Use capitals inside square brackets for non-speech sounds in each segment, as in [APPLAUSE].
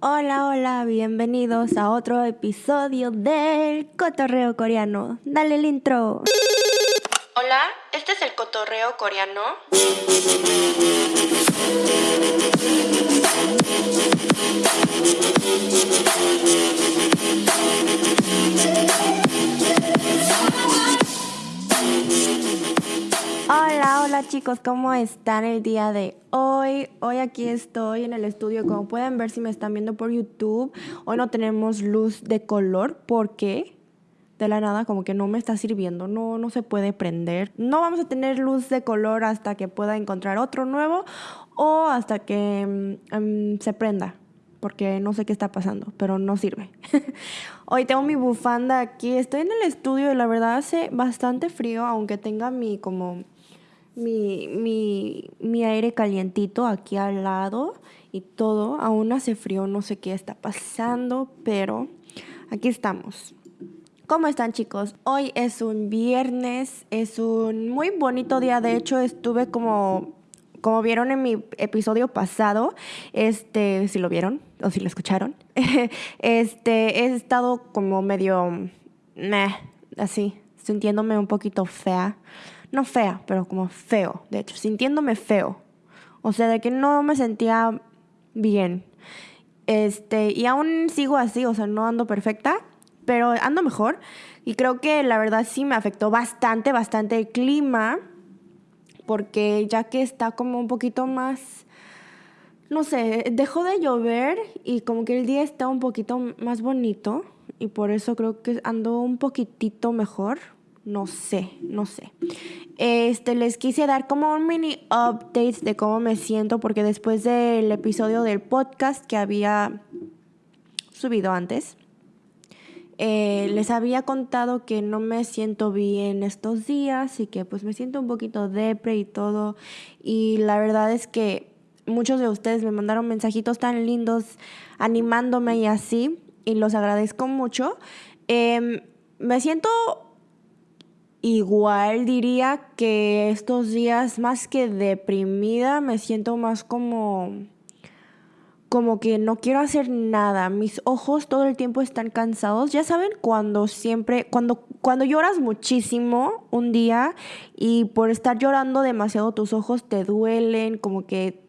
Hola, hola, bienvenidos a otro episodio del Cotorreo Coreano. Dale el intro. Hola, este es el Cotorreo Coreano. Hola, hola chicos, ¿cómo están el día de hoy? Hoy aquí estoy en el estudio, como pueden ver si me están viendo por YouTube. Hoy no tenemos luz de color porque de la nada como que no me está sirviendo, no, no se puede prender. No vamos a tener luz de color hasta que pueda encontrar otro nuevo o hasta que mm, mm, se prenda porque no sé qué está pasando, pero no sirve. [LAUGHS] Hoy tengo mi bufanda aquí, estoy en el estudio y la verdad hace bastante frío, aunque tenga mi como mi, mi, mi aire calientito aquí al lado y todo. Aún hace frío, no sé qué está pasando, pero aquí estamos. ¿Cómo están chicos? Hoy es un viernes, es un muy bonito día. De hecho, estuve como, como vieron en mi episodio pasado, este, si lo vieron o si lo escucharon, [LAUGHS] este, he estado como medio, así, sintiéndome un poquito fea no fea, pero como feo, de hecho, sintiéndome feo. O sea, de que no me sentía bien. Este, y aún sigo así, o sea, no ando perfecta, pero ando mejor. Y creo que la verdad sí me afectó bastante, bastante el clima, porque ya que está como un poquito más, no sé, dejó de llover y como que el día está un poquito más bonito y por eso creo que ando un poquitito mejor, no sé, no sé. Este, les quise dar como un mini update de cómo me siento, porque después del episodio del podcast que había subido antes, eh, les había contado que no me siento bien estos días y que pues me siento un poquito depre y todo. Y la verdad es que muchos de ustedes me mandaron mensajitos tan lindos animándome y así, y los agradezco mucho. Em, me siento Igual diría que estos días más que deprimida me siento más como como que no quiero hacer nada. Mis ojos todo el tiempo están cansados. Ya saben cuando siempre cuando cuando lloras muchísimo un día y por estar llorando demasiado tus ojos te duelen, como que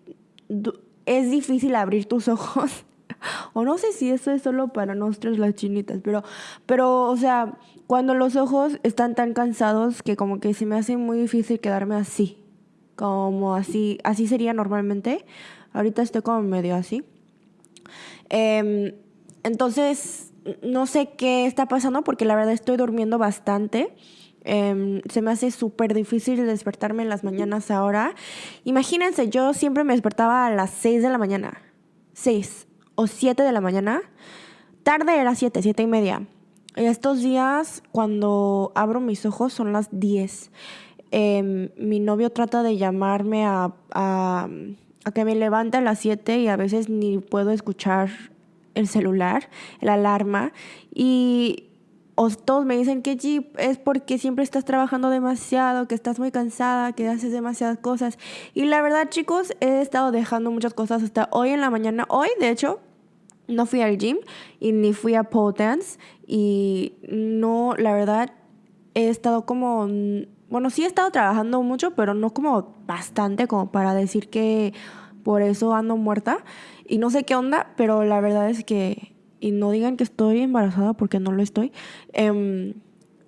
es difícil abrir tus [LAUGHS] ojos. [LAUGHS] o no sé si eso es solo para nosotros las chinitas, pero pero o sea, cuando los ojos están tan cansados que como que se me hace muy difícil quedarme así. Como así, así sería normalmente. Ahorita estoy como medio así. Em, entonces, no sé qué está pasando porque la verdad estoy durmiendo bastante. Em, se me hace súper difícil despertarme en las mañanas ahora. Imagínense, yo siempre me despertaba a las 6 de la mañana. 6 o 7 de la mañana. Tarde era 7, 7 y media. Estos días, cuando abro mis ojos, son las 10. Em, mi novio trata de llamarme a, a, que me levante a las 7 y a veces ni puedo escuchar el celular, el alarma. Y todos me dicen que Jeep es porque siempre estás trabajando demasiado, que estás muy cansada, que haces demasiadas cosas. Y la verdad, chicos, he estado dejando muchas cosas hasta hoy en la mañana. Hoy, de hecho, no fui al gym y ni fui a pole dance y no, la verdad, he estado como, bueno, sí he estado trabajando mucho, pero no como bastante como para decir que por eso ando muerta y no sé qué onda, pero la verdad es que, y no digan que estoy embarazada porque no lo estoy, eh,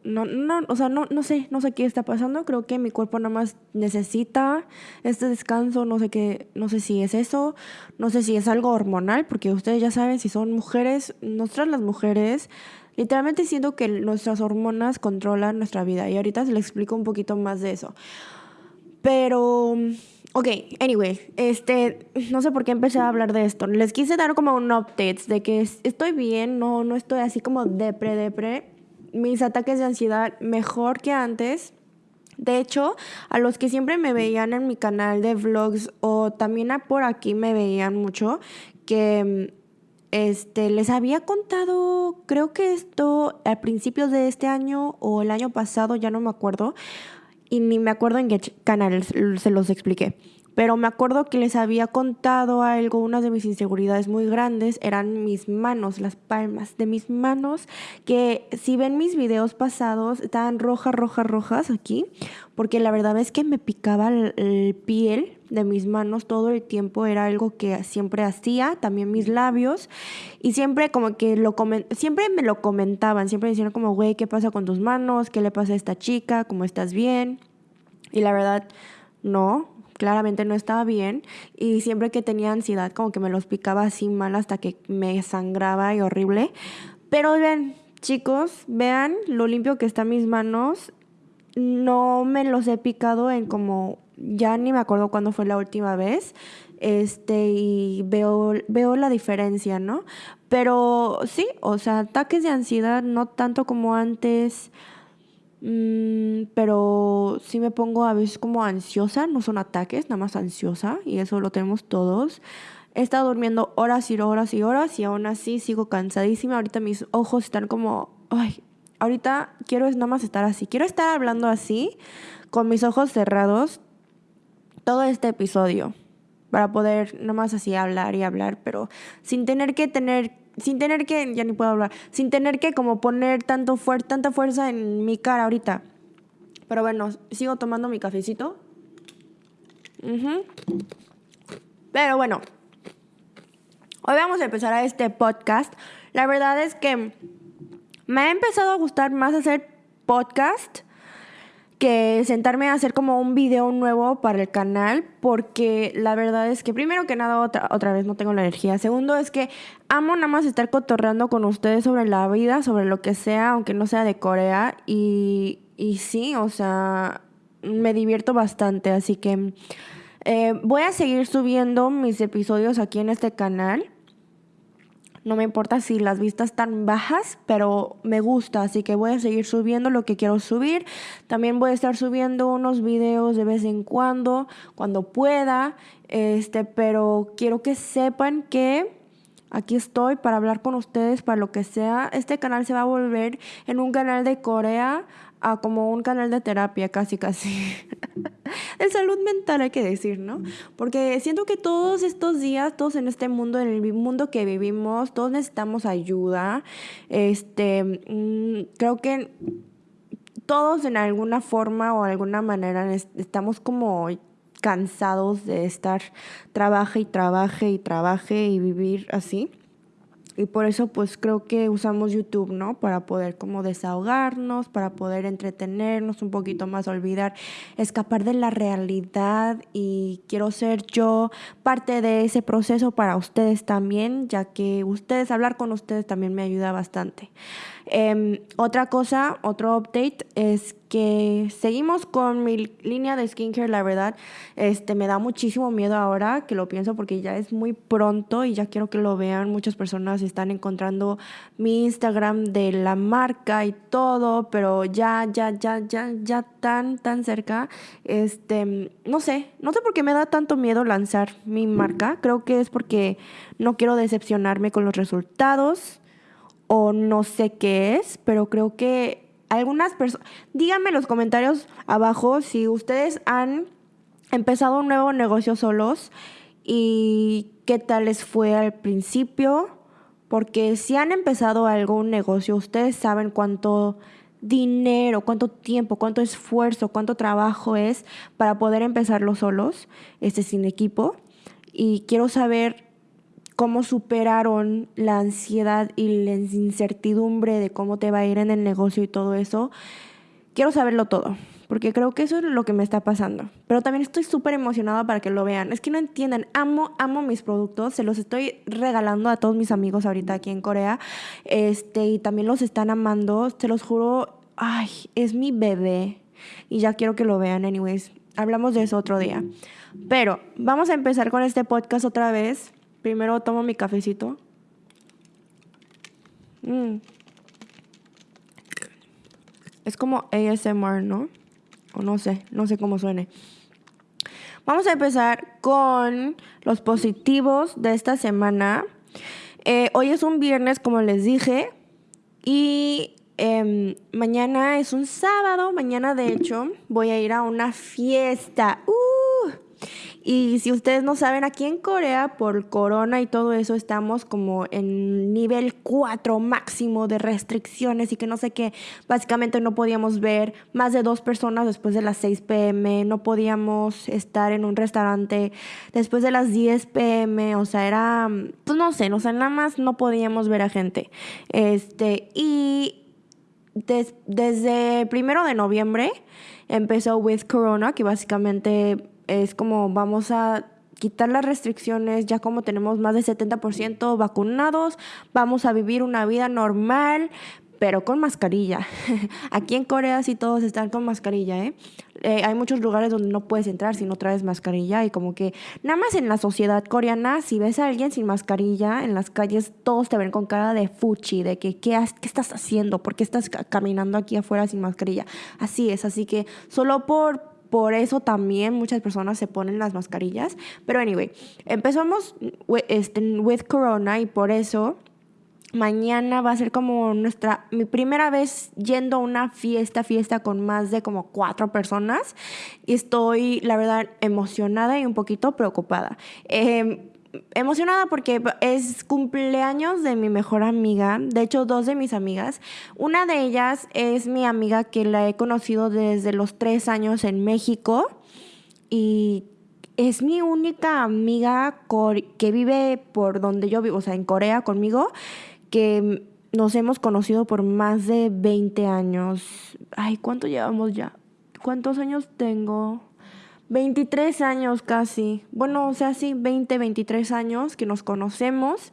no, no, o sea, no, no sé, no sé qué está pasando. Creo que mi cuerpo nada más necesita este descanso. No sé qué, no sé si es eso, no sé si es algo hormonal, porque ustedes ya saben si son mujeres, nosotras las mujeres, literalmente siento que nuestras hormonas controlan nuestra vida. Y ahorita se les explico un poquito más de eso. Pero, ok, anyway, este, no sé por qué empecé a hablar de esto. Les quise dar como un update de que estoy bien, no, no estoy así como depre, depre mis ataques de ansiedad mejor que antes. De hecho, a los que siempre me veían en mi canal de vlogs o también por aquí me veían mucho, que este, les había contado, creo que esto a principios de este año o el año pasado, ya no me acuerdo, y ni me acuerdo en qué canal se los expliqué. Pero me acuerdo que les había contado algo, una de mis inseguridades muy grandes eran mis manos, las palmas de mis manos, que si ven mis videos pasados, estaban rojas, rojas, rojas aquí, porque la verdad es que me picaba el, piel de mis manos todo el tiempo, era algo que siempre hacía, también mis labios, y siempre como que lo siempre me lo comentaban, siempre decían como, güey, ¿qué pasa con tus manos? ¿Qué le pasa a esta chica? ¿Cómo estás bien? Y la verdad, no, claramente no estaba bien y siempre que tenía ansiedad como que me los picaba así mal hasta que me sangraba y horrible. Pero ven, chicos, vean lo limpio que están mis manos. No me los he picado en como ya ni me acuerdo cuándo fue la última vez. Este, y veo, veo la diferencia, ¿no? Pero sí, o sea, ataques de ansiedad no tanto como antes. Mm, pero sí me pongo a veces como ansiosa, no son ataques, nada más ansiosa, y eso lo tenemos todos. He estado durmiendo horas y horas y horas y aún así sigo cansadísima. Ahorita mis ojos están como, ay, ahorita quiero nada más estar así. Quiero estar hablando así, con mis ojos cerrados, todo este episodio, para poder nada más así hablar y hablar, pero sin tener que tener sin tener que, ya ni puedo hablar, sin tener que como poner tanto fuer tanta fuerza en mi cara ahorita. Pero bueno, sigo tomando mi cafecito. Pero bueno, hoy vamos a empezar a este podcast. La verdad es que me ha empezado a gustar más hacer podcast que sentarme a hacer como un video nuevo para el canal, porque la verdad es que primero que nada otra, otra vez no tengo la energía. Segundo es que amo nada más estar cotorreando con ustedes sobre la vida, sobre lo que sea, aunque no sea de Corea. Y, y sí, o sea, me divierto bastante, así que eh, voy a seguir subiendo mis episodios aquí en este canal. No me importa si las vistas están bajas, pero me gusta, así que voy a seguir subiendo lo que quiero subir. También voy a estar subiendo unos videos de vez en cuando, cuando pueda. Este, pero quiero que sepan que aquí estoy para hablar con ustedes, para lo que sea. Este canal se va a volver en un canal de Corea a como un canal de terapia, casi, casi. [LAUGHS] de salud mental, hay que decir, ¿no? Porque siento que todos estos días, todos en este mundo, en el mundo que vivimos, todos necesitamos ayuda. Este, mm, creo que todos en alguna forma o alguna manera estamos como cansados de estar trabaje y trabaje y trabaje y vivir así. Y por eso pues creo que usamos YouTube, ¿no? Para poder como desahogarnos, para poder entretenernos un poquito más, olvidar, escapar de la realidad y quiero ser yo parte de ese proceso para ustedes también, ya que ustedes, hablar con ustedes también me ayuda bastante. Em, otra cosa, otro update es que seguimos con mi línea de skincare, la verdad, este me da muchísimo miedo ahora que lo pienso porque ya es muy pronto y ya quiero que lo vean. Muchas personas están encontrando mi Instagram de la marca y todo, pero ya, ya, ya, ya, ya tan, tan cerca. Este, no sé, no sé por qué me da tanto miedo lanzar mi marca. Creo que es porque no quiero decepcionarme con los resultados o no sé qué es, pero creo que algunas personas, díganme en los comentarios abajo si ustedes han empezado un nuevo negocio solos y qué tal les fue al principio, porque si han empezado algún negocio, ustedes saben cuánto dinero, cuánto tiempo, cuánto esfuerzo, cuánto trabajo es para poder empezarlo solos, este sin equipo. Y quiero saber cómo superaron la ansiedad y la incertidumbre de cómo te va a ir en el negocio y todo eso. Quiero saberlo todo, porque creo que eso es lo que me está pasando. Pero también estoy súper emocionada para que lo vean. Es que no entienden, amo, amo mis productos, se los estoy regalando a todos mis amigos ahorita aquí en Corea. Este, y también los están amando, se los juro, ay, es mi bebé. Y ya quiero que lo vean, anyways. Hablamos de eso otro día. Pero vamos a empezar con este podcast otra vez. Primero tomo mi cafecito. Mm. Es como ASMR, ¿no? O no sé, no sé cómo suene. Vamos a empezar con los positivos de esta semana. Eh, hoy es un viernes, como les dije, y em, mañana es un sábado. Mañana, de hecho, voy a ir a una fiesta. Uh, Y si ustedes no saben, aquí en Corea, por corona y todo eso, estamos como en nivel 4 máximo de restricciones y que no sé qué. Básicamente no podíamos ver más de dos personas después de las 6 pm, no podíamos estar en un restaurante después de las 10 pm, o sea, era, pues no sé, o sea, nada más no podíamos ver a gente. Este, y desde el primero de noviembre empezó With Corona, que básicamente es como vamos a quitar las restricciones, ya como tenemos más del 70% vacunados, vamos a vivir una vida normal, pero con mascarilla. [LAUGHS] Aquí en Corea sí todos están con mascarilla, ¿eh? ¿eh? Hay muchos lugares donde no puedes entrar si no traes mascarilla y como que nada más en la sociedad coreana, si ves a alguien sin mascarilla en las calles, todos te ven con cara de fuchi, de que ¿qué, qué estás haciendo? ¿Por qué estás caminando aquí afuera sin mascarilla? Así es, así que solo por por eso también muchas personas se ponen las mascarillas. Pero anyway, empezamos este, with Corona y por eso mañana va a ser como nuestra, mi primera vez yendo a una fiesta, fiesta con más de como cuatro personas. Y estoy, la verdad, emocionada y un poquito preocupada. Em, emocionada porque es cumpleaños de mi mejor amiga, de hecho dos de mis amigas. Una de ellas es mi amiga que la he conocido desde los tres años en México y es mi única amiga que vive por donde yo vivo, o sea, en Corea conmigo que nos hemos conocido por más de 20 años. Ay, ¿cuánto llevamos ya? ¿Cuántos años tengo? 23 años casi. Bueno, o sea, sí, 20, 23 años que nos conocemos.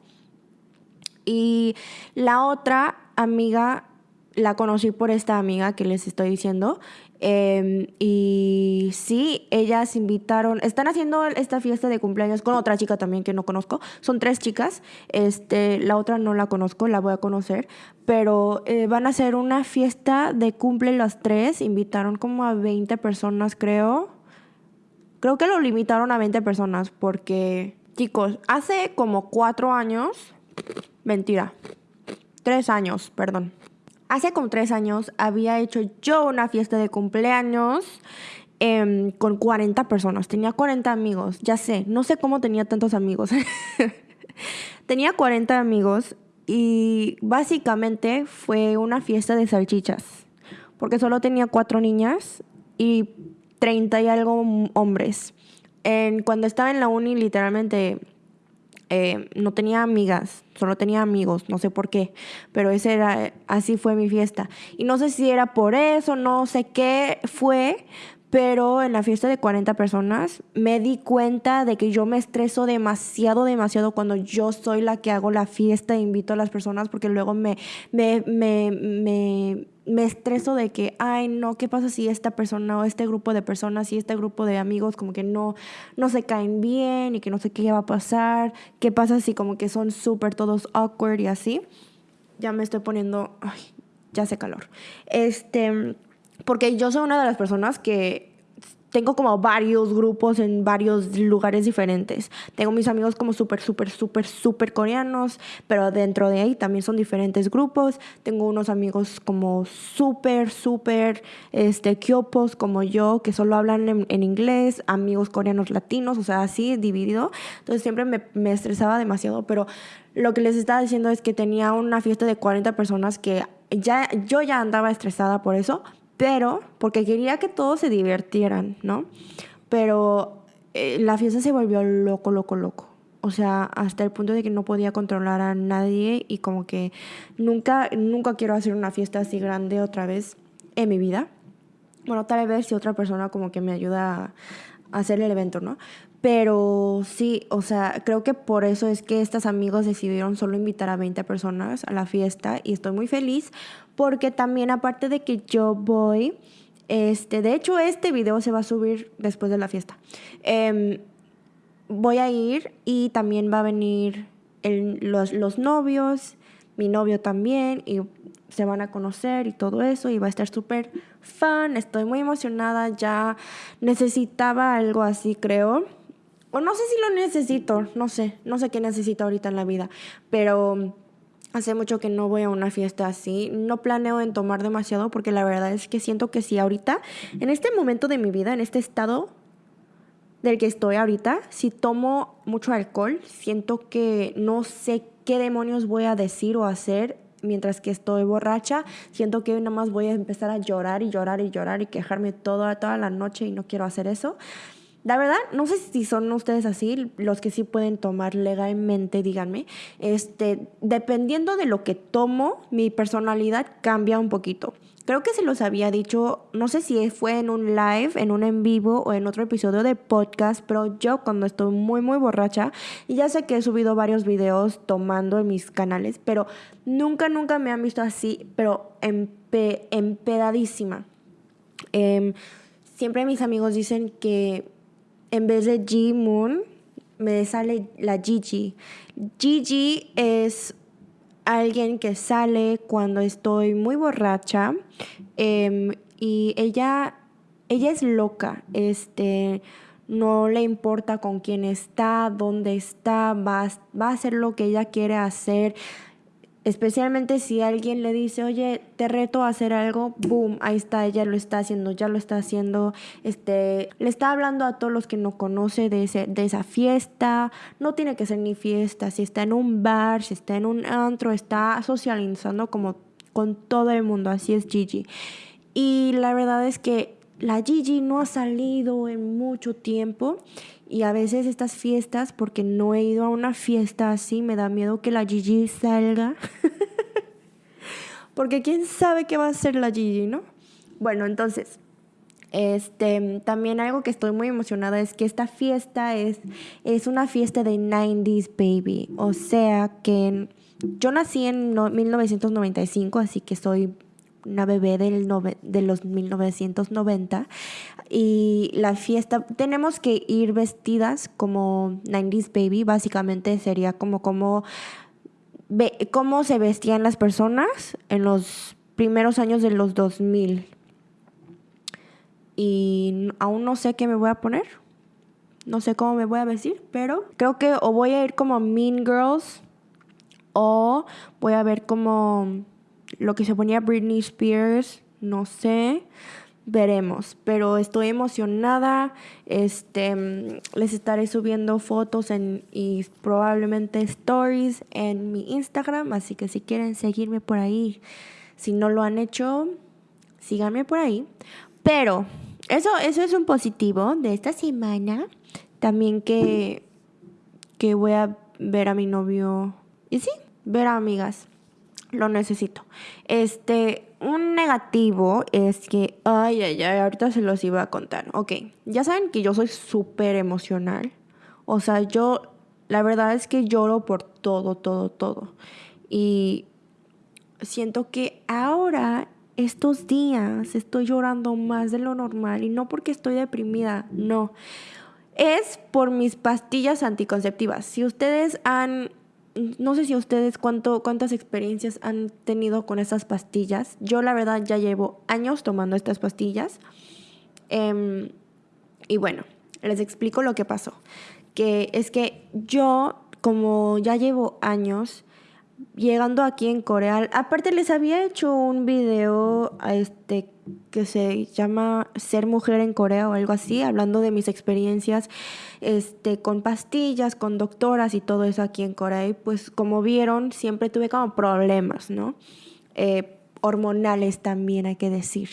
Y la otra amiga la conocí por esta amiga que les estoy diciendo. Em, y sí, ellas invitaron, están haciendo esta fiesta de cumpleaños con otra chica también que no conozco. Son tres chicas, este, la otra no la conozco, la voy a conocer, pero eh, van a hacer una fiesta de cumple las tres. Invitaron como a 20 personas, creo. Creo que lo limitaron a 20 personas porque, chicos, hace como cuatro años, mentira, tres años, perdón hace como tres años había hecho yo una fiesta de cumpleaños em, con 40 personas. Tenía 40 amigos, ya sé, no sé cómo tenía tantos amigos. [LAUGHS] tenía 40 amigos y básicamente fue una fiesta de salchichas, porque solo tenía cuatro niñas y 30 y algo hombres. En, cuando estaba en la uni, literalmente eh, no tenía amigas, solo tenía amigos, no sé por qué, pero ese era, así fue mi fiesta. Y no sé si era por eso, no sé qué fue, pero en la fiesta de 40 personas me di cuenta de que yo me estreso demasiado, demasiado cuando yo soy la que hago la fiesta e invito a las personas porque luego me, me, me, me, me estreso de que, ay, no, ¿qué pasa si esta persona o este grupo de personas y este grupo de amigos como que no, no se caen bien y que no sé qué va a pasar? ¿Qué pasa si como que son súper todos awkward y así? Ya me estoy poniendo, ay, ya hace calor. Este porque yo soy una de las personas que tengo como varios grupos en varios lugares diferentes. Tengo mis amigos como súper, súper, súper, súper coreanos, pero dentro de ahí también son diferentes grupos. Tengo unos amigos como súper, súper, este, kyopos como yo, que solo hablan en, en, inglés, amigos coreanos latinos, o sea, así dividido. Entonces siempre me, me estresaba demasiado, pero lo que les estaba diciendo es que tenía una fiesta de 40 personas que ya, yo ya andaba estresada por eso, pero porque quería que todos se divirtieran, ¿no? Pero eh, la fiesta se volvió loco, loco, loco. O sea, hasta el punto de que no podía controlar a nadie y como que nunca, nunca quiero hacer una fiesta así grande otra vez en mi vida. Bueno, tal vez si otra persona como que me ayuda a hacer el evento, ¿no? Pero sí, o sea, creo que por eso es que estos amigos decidieron solo invitar a 20 personas a la fiesta y estoy muy feliz porque también aparte de que yo voy, este, de hecho este video se va a subir después de la fiesta. Em, voy a ir y también va a venir los, los novios, mi novio también y se van a conocer y todo eso y va a estar súper fan, estoy muy emocionada, ya necesitaba algo así creo o no sé si lo necesito, no sé, no sé qué necesito ahorita en la vida, pero hace mucho que no voy a una fiesta así. No planeo en tomar demasiado porque la verdad es que siento que si ahorita, en este momento de mi vida, en este estado del que estoy ahorita. Si tomo mucho alcohol, siento que no sé qué demonios voy a decir o hacer mientras que estoy borracha. Siento que nada más voy a empezar a llorar y llorar y llorar y quejarme toda, toda la noche y no quiero hacer eso. La verdad, no sé si son ustedes así, los que sí pueden tomar legalmente, díganme. Este, dependiendo de lo que tomo, mi personalidad cambia un poquito. Creo que se los había dicho, no sé si fue en un live, en un en vivo o en otro episodio de podcast, pero yo cuando estoy muy, muy borracha, y ya sé que he subido varios videos tomando en mis canales, pero nunca, nunca me han visto así, pero empedadísima. Em, siempre mis amigos dicen que en vez de G Moon, me sale la Gigi. Gigi es alguien que sale cuando estoy muy borracha em, y ella, ella es loca, este, no le importa con quién está, dónde está, va, va a hacer lo que ella quiere hacer. Especialmente si alguien le dice, oye, te reto a hacer algo, boom, ahí está, ella lo está haciendo, ya lo está haciendo, este, le está hablando a todos los que no conoce de, ese, de esa fiesta, no tiene que ser ni fiesta, si está en un bar, si está en un antro, está socializando como con todo el mundo, así es Gigi. Y la verdad es que la Gigi no ha salido en mucho tiempo y a veces estas fiestas, porque no he ido a una fiesta así, me da miedo que la Gigi salga. [LAUGHS] porque quién sabe qué va a hacer la Gigi, ¿no? Bueno, entonces, este, también algo que estoy muy emocionada es que esta fiesta es, es una fiesta de 90s baby. O sea que yo nací en 1995, así que soy una bebé del de los 1990 y la fiesta tenemos que ir vestidas como 90s baby básicamente sería como como cómo se vestían las personas en los primeros años de los 2000 y aún no sé qué me voy a poner no sé cómo me voy a vestir pero creo que o voy a ir como Mean Girls o voy a ver como lo que se ponía Britney Spears, no sé, veremos, pero estoy emocionada, este, les estaré subiendo fotos en, y probablemente stories en mi Instagram, así que si quieren seguirme por ahí, si no lo han hecho, síganme por ahí, pero eso, eso es un positivo de esta semana, también que, que voy a ver a mi novio, y sí, ver a amigas lo necesito. Este, un negativo es que, ay, ay, ay, ahorita se los iba a contar. Ok, ya saben que yo soy súper emocional. O sea, yo, la verdad es que lloro por todo, todo, todo. Y siento que ahora, estos días, estoy llorando más de lo normal. Y no porque estoy deprimida, no. Es por mis pastillas anticonceptivas. Si ustedes han no sé si ustedes cuánto, cuántas experiencias han tenido con estas pastillas. Yo la verdad ya llevo años tomando estas pastillas. Em, y bueno, les explico lo que pasó. Que es que yo, como ya llevo años llegando aquí en Corea, aparte les había hecho un video este, que se llama Ser mujer en Corea o algo así, hablando de mis experiencias este, con pastillas, con doctoras y todo eso aquí en Corea. Y pues como vieron, siempre tuve como problemas, ¿no? Eh, hormonales también hay que decir.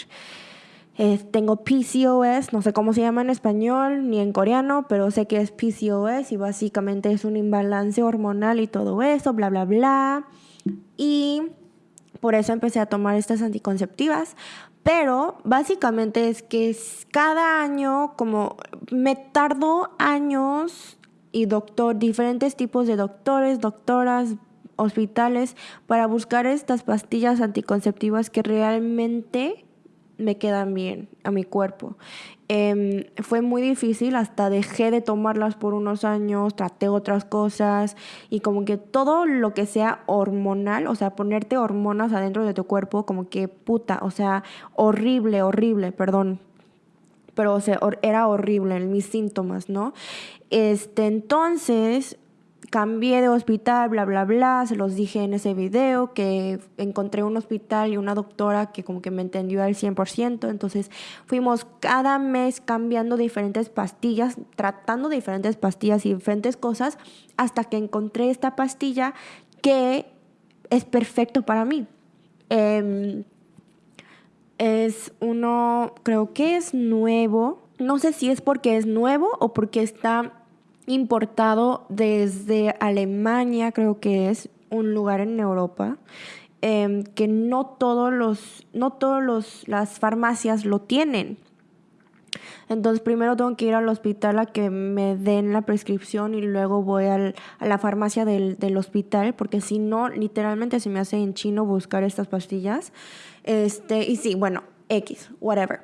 Tengo PCOS, no sé cómo se llama en español ni en coreano, pero sé que es PCOS y básicamente es un imbalance hormonal y todo eso, bla, bla, bla. Y por eso empecé a tomar estas anticonceptivas. Pero básicamente es que cada año, como me tardó años y doctor, diferentes tipos de doctores, doctoras, hospitales, para buscar estas pastillas anticonceptivas que realmente me quedan bien a mi cuerpo. Em, fue muy difícil, hasta dejé de tomarlas por unos años, traté otras cosas y como que todo lo que sea hormonal, o sea, ponerte hormonas adentro de tu cuerpo, como que puta, o sea, horrible, horrible, perdón. Pero, o sea, era horrible mis síntomas, ¿no? Este, entonces, cambié de hospital, bla, bla, bla. Se los dije en ese video que encontré un hospital y una doctora que como que me entendió al 100%. Entonces fuimos cada mes cambiando diferentes pastillas, tratando diferentes pastillas y diferentes cosas hasta que encontré esta pastilla que es perfecto para mí. Em, es uno, creo que es nuevo. No sé si es porque es nuevo o porque está importado desde Alemania, creo que es un lugar en Europa, em, que no todos los, no todos los, las farmacias lo tienen. Entonces primero tengo que ir al hospital a que me den la prescripción y luego voy a la farmacia del, del, hospital, porque si no, literalmente se me hace en chino buscar estas pastillas. Este, y sí, bueno, X, whatever.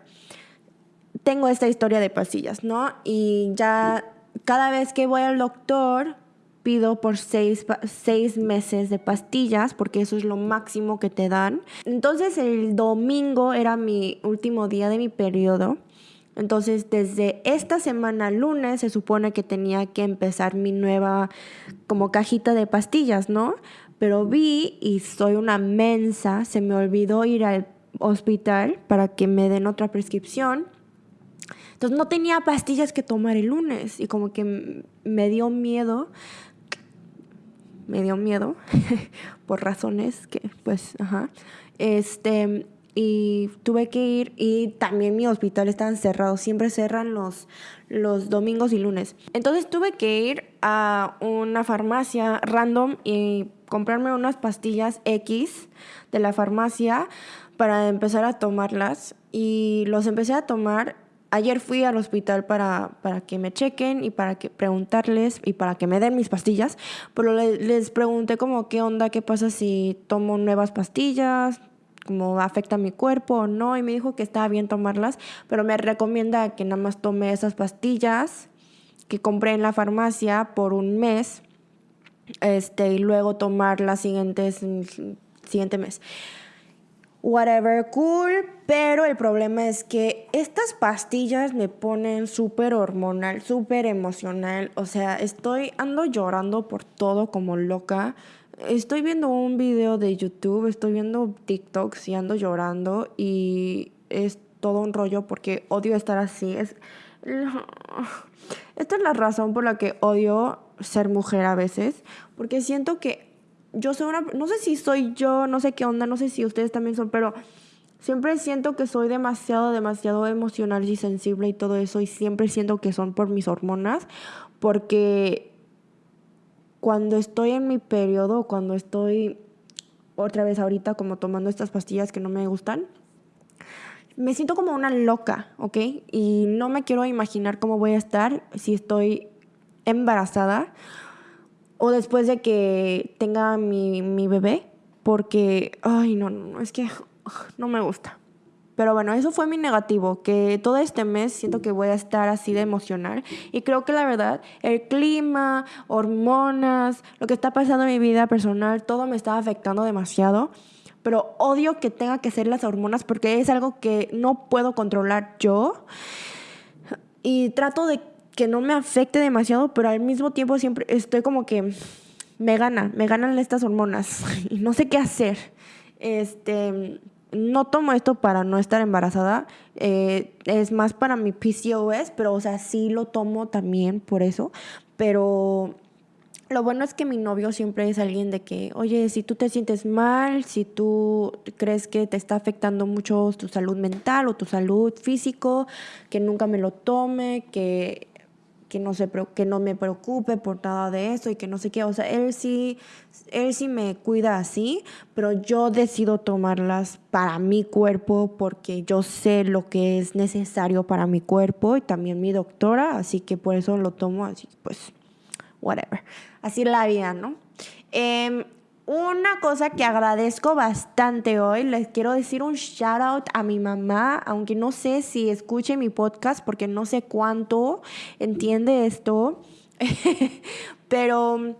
Tengo esta historia de pastillas, ¿no? Y ya cada vez que voy al doctor, pido por seis, seis, meses de pastillas, porque eso es lo máximo que te dan. Entonces el domingo era mi último día de mi periodo. Entonces desde esta semana lunes se supone que tenía que empezar mi nueva como cajita de pastillas, ¿no? Pero vi y soy una mensa, se me olvidó ir al hospital para que me den otra prescripción entonces no tenía pastillas que tomar el lunes y como que me dio miedo, me dio miedo [LAUGHS] por razones que pues, ajá, este, y tuve que ir y también mi hospital estaba cerrado, siempre cerran los, los domingos y lunes. Entonces tuve que ir a una farmacia random y comprarme unas pastillas X de la farmacia para empezar a tomarlas y los empecé a tomar ayer fui al hospital para, para, que me chequen y para que preguntarles y para que me den mis pastillas, pero les pregunté como qué onda, qué pasa si tomo nuevas pastillas, cómo afecta mi cuerpo o no, y me dijo que estaba bien tomarlas, pero me recomienda que nada más tome esas pastillas que compré en la farmacia por un mes, este, y luego tomar las siguientes, siguiente mes whatever, cool, pero el problema es que estas pastillas me ponen súper hormonal, súper emocional, o sea, estoy, ando llorando por todo como loca. Estoy viendo un video de YouTube, estoy viendo TikToks y ando llorando y es todo un rollo porque odio estar así. Es, [LAUGHS] esta es la razón por la que odio ser mujer a veces, porque siento que yo soy una, no sé si soy yo, no sé qué onda, no sé si ustedes también son, pero siempre siento que soy demasiado, demasiado emocional y sensible y todo eso, y siempre siento que son por mis hormonas, porque cuando estoy en mi periodo, cuando estoy otra vez ahorita como tomando estas pastillas que no me gustan, me siento como una loca, ¿ok? Y no me quiero imaginar cómo voy a estar si estoy embarazada o después de que tenga mi, mi bebé, porque, ay, no, no, es que no me gusta. Pero bueno, eso fue mi negativo, que todo este mes siento que voy a estar así de emocional. Y creo que la verdad, el clima, hormonas, lo que está pasando en mi vida personal, todo me está afectando demasiado. Pero odio que tenga que ser las hormonas porque es algo que no puedo controlar yo. Y trato de que no me afecte demasiado, pero al mismo tiempo siempre estoy como que me gana, me ganan estas hormonas [LAUGHS] y no sé qué hacer. Este, no tomo esto para no estar embarazada, eh, es más para mi PCOS, pero o sea, sí lo tomo también por eso, pero lo bueno es que mi novio siempre es alguien de que, oye, si tú te sientes mal, si tú crees que te está afectando mucho tu salud mental o tu salud físico, que nunca me lo tome, que que no, se, que no me preocupe por nada de eso y que no sé qué. O sea, él sí, él sí me cuida así, pero yo decido tomarlas para mi cuerpo porque yo sé lo que es necesario para mi cuerpo y también mi doctora, así que por eso lo tomo así, pues, whatever. Así la vida, ¿no? Eh, una cosa que agradezco bastante hoy, les quiero decir un shout out a mi mamá, aunque no sé si escuche mi podcast porque no sé cuánto entiende esto, [LAUGHS] pero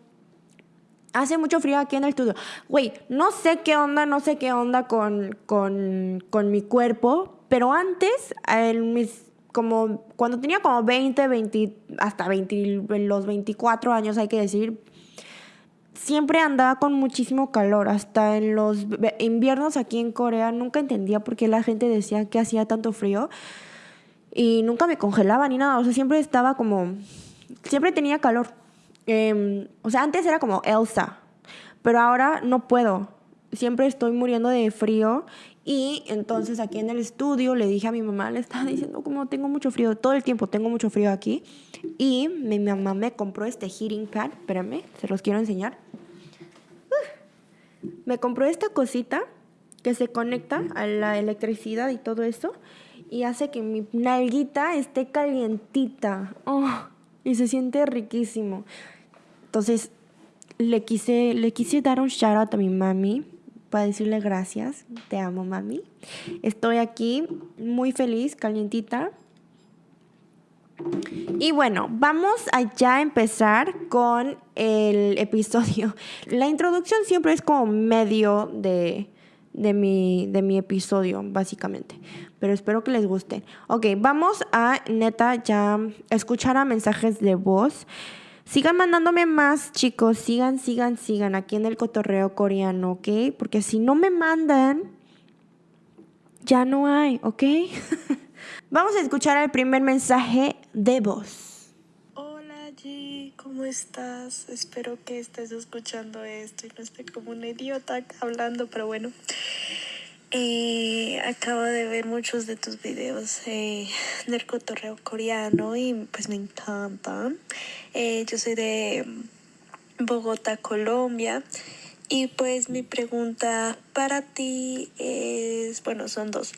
hace mucho frío aquí en el estudio. Güey, no sé qué onda, no sé qué onda con, con, con mi cuerpo, pero antes, mis como cuando tenía como 20, 20, hasta 20, los 24 años hay que decir, siempre andaba con muchísimo calor. Hasta en los inviernos aquí en Corea nunca entendía por qué la gente decía que hacía tanto frío. Y nunca me congelaba ni nada. O sea, siempre estaba como... Siempre tenía calor. Em, o sea, antes era como Elsa. Pero ahora no puedo. Siempre estoy muriendo de frío. Y entonces aquí en el estudio le dije a mi mamá, le estaba diciendo como tengo mucho frío, todo el tiempo tengo mucho frío aquí. Y mi mamá me compró este heating pad, espérame, se los quiero enseñar. Me compró esta cosita que se conecta a la electricidad y todo eso y hace que mi nalguita esté calientita. Oh, y se siente riquísimo. Entonces, le quise, le quise dar un shout out a mi mami para decirle gracias. Te amo, mami. Estoy aquí muy feliz, calientita. Y bueno, vamos a ya empezar con el episodio. [LAUGHS] La introducción siempre es como medio de, de, mi, de mi episodio, básicamente. Pero espero que les guste. Ok, vamos a neta ya escuchar a mensajes de voz. Sigan mandándome más, chicos. Sigan, sigan, sigan aquí en el cotorreo coreano, ¿ok? Porque si no me mandan, ya no hay, ¿ok? [LAUGHS] Vamos a escuchar el primer mensaje de voz. Hola G, ¿cómo estás? Espero que estés escuchando esto y no esté como un idiota hablando, pero bueno. Eh, acabo de ver muchos de tus videos eh, del cotorreo coreano y pues me encantan. Eh, yo soy de Bogotá, Colombia. Y pues mi pregunta para ti es, bueno, son dos.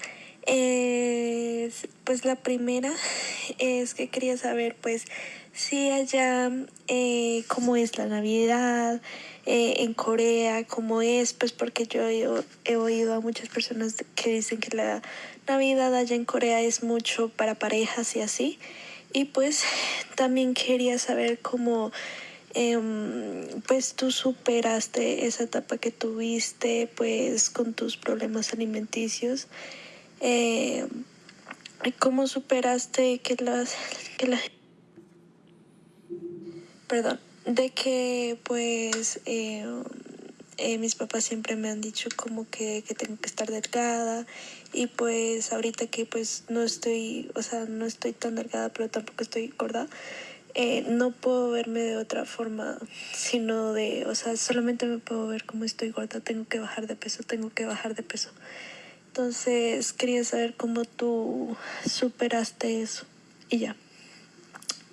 Es, pues la primera es que quería saber pues si allá eh, cómo es la Navidad eh, en Corea, cómo es, pues porque yo he, oído a muchas personas que dicen que la Navidad allá en Corea es mucho para parejas y así. Y pues también quería saber cómo em, pues tú superaste esa etapa que tuviste pues con tus problemas alimenticios. Eh, ¿Cómo superaste que las que perdón de que pues eh, eh, mis papás siempre me han dicho como que, que, tengo que estar delgada y pues ahorita que pues no estoy, o sea, no estoy tan delgada pero tampoco estoy gorda, eh, no puedo verme de otra forma, sino de, o sea, solamente me puedo ver como estoy gorda, tengo que bajar de peso, tengo que bajar de peso. Entonces quería saber cómo tú superaste eso y ya.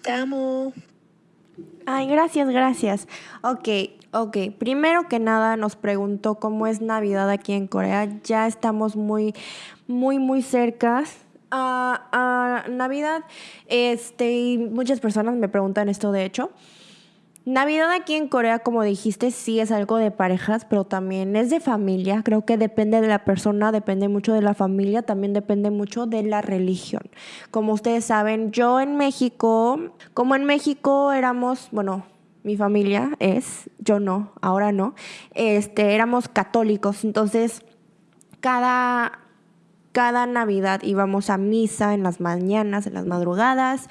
Te amo. Ay, gracias, gracias. Ok, ok. Primero que nada nos preguntó cómo es Navidad aquí en Corea. Ya estamos muy, muy, muy cerca a, a Navidad. Este, muchas personas me preguntan esto, de hecho. Navidad aquí en Corea, como dijiste, sí es algo de parejas, pero también es de familia. Creo que depende de la persona, depende mucho de la familia, también depende mucho de la religión. Como ustedes saben, yo en México, como en México éramos, bueno, mi familia es, yo no, ahora no, este, éramos católicos, entonces cada cada Navidad íbamos a misa en las mañanas, en las madrugadas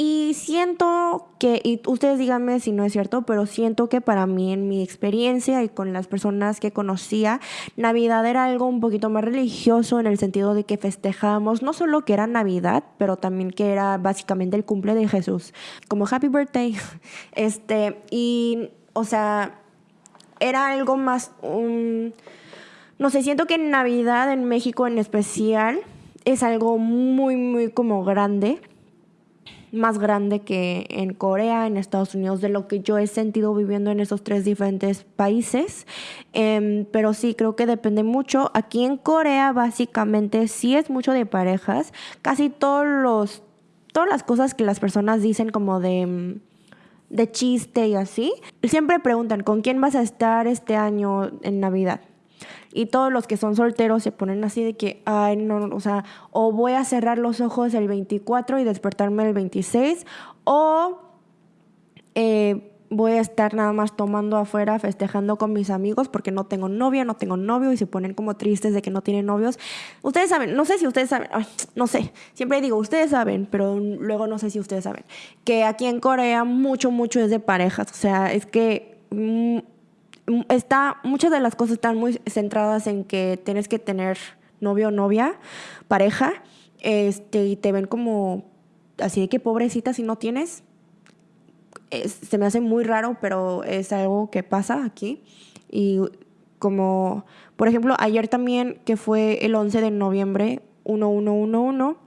y siento que, y ustedes díganme si no es cierto, pero siento que para mí, en mi experiencia y con las personas que conocía, Navidad era algo un poquito más religioso en el sentido de que festejábamos no solo que era Navidad, pero también que era básicamente el cumple de Jesús, como Happy Birthday. [LAUGHS] Este, y, o sea, era algo más, no sé, siento que Navidad en México en especial es algo muy, muy como grande más grande que en Corea, en Estados Unidos, de lo que yo he sentido viviendo en esos tres diferentes países. Em, pero sí, creo que depende mucho. Aquí en Corea básicamente sí es mucho de parejas. Casi todos los, todas las cosas que las personas dicen como de de chiste y así, siempre preguntan, ¿con quién vas a estar este año en Navidad? Y todos los que son solteros se ponen así de que, ay, no, o sea, o voy a cerrar los ojos el 24 y despertarme el 26, o eh, voy a estar nada más tomando afuera, festejando con mis amigos porque no tengo novia, no tengo novio y se ponen como tristes de que no tienen novios. Ustedes saben, no sé si ustedes saben, no sé, siempre digo, ustedes saben, pero luego no sé si ustedes saben, que aquí en Corea mucho, mucho es de parejas, o sea, es que... Mm, está, muchas de las cosas están muy centradas en que tienes que tener novio o novia, pareja, este, y te ven como así de que pobrecita si no tienes. se me hace muy raro, pero es algo que pasa aquí. Y como, por ejemplo, ayer también, que fue el 11 de noviembre, 1111,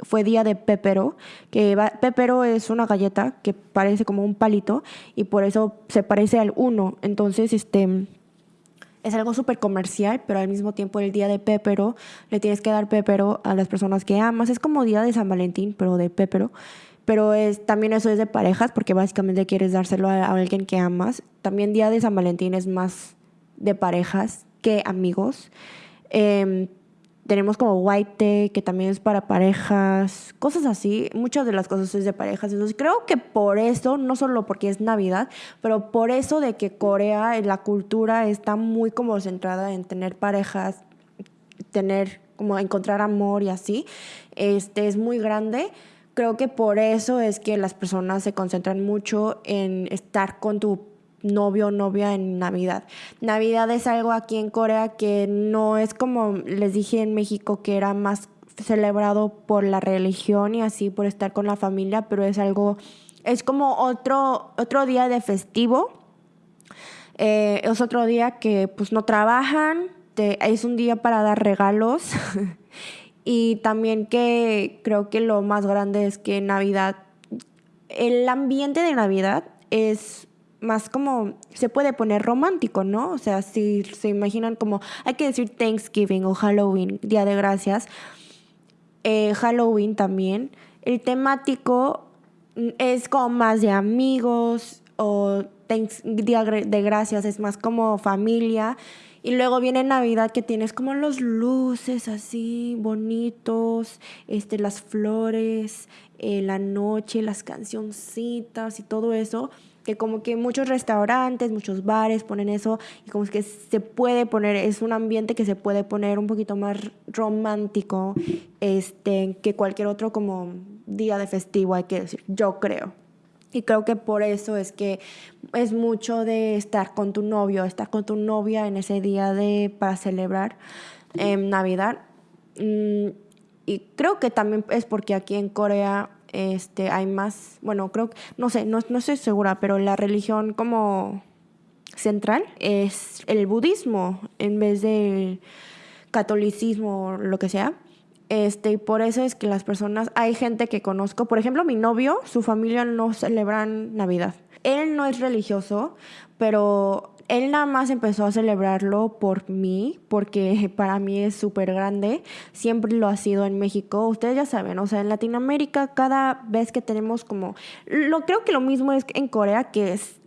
fue día de pepero, que pepero es una galleta que parece como un palito y por eso se parece al uno. Entonces, este es algo súper comercial, pero al mismo tiempo el día de pepero le tienes que dar pepero a las personas que amas. Es como día de San Valentín, pero de pepero. Pero es, también eso es de parejas, porque básicamente quieres dárselo a, alguien que amas. También día de San Valentín es más de parejas que amigos. Eh, tenemos como White que también es para parejas, cosas así. Muchas de las cosas es de parejas. Entonces creo que por eso, no solo porque es Navidad, pero por eso de que Corea, la cultura está muy como centrada en tener parejas, tener como encontrar amor y así, este es muy grande. Creo que por eso es que las personas se concentran mucho en estar con tu novio o novia en Navidad. Navidad es algo aquí en Corea que no es como les dije en México que era más celebrado por la religión y así por estar con la familia, pero es algo, es como otro, otro día de festivo. Eh, es otro día que pues no trabajan, es un día para dar regalos [LAUGHS] y también que creo que lo más grande es que Navidad, el ambiente de Navidad es más como se puede poner romántico, ¿no? O sea, si se imaginan como hay que decir Thanksgiving o Halloween, Día de Gracias, eh, Halloween también, el temático es como más de amigos o Día de Gracias es más como familia. Y luego viene Navidad que tienes como los luces así bonitos, este, las flores, eh, la noche, las cancioncitas y todo eso que como que muchos restaurantes, muchos bares ponen eso y como que se puede poner, es un ambiente que se puede poner un poquito más romántico este, que cualquier otro como día de festivo, hay que decir, yo creo. Y creo que por eso es que es mucho de estar con tu novio, estar con tu novia en ese día de para celebrar Navidad. Mm, y creo que también es porque aquí en Corea este, hay más, bueno, creo, no sé, no, estoy segura, pero la religión como central es el budismo en vez del catolicismo o lo que sea. Este, y por eso es que las personas, hay gente que conozco, por ejemplo, mi novio, su familia no celebran Navidad. Él no es religioso, pero él nada más empezó a celebrarlo por mí, porque [LAUGHS] para mí es súper grande. Siempre lo ha sido en México. Ustedes ya saben, o sea, en Latinoamérica cada vez que tenemos como... Lo, creo que lo mismo es en Corea, que es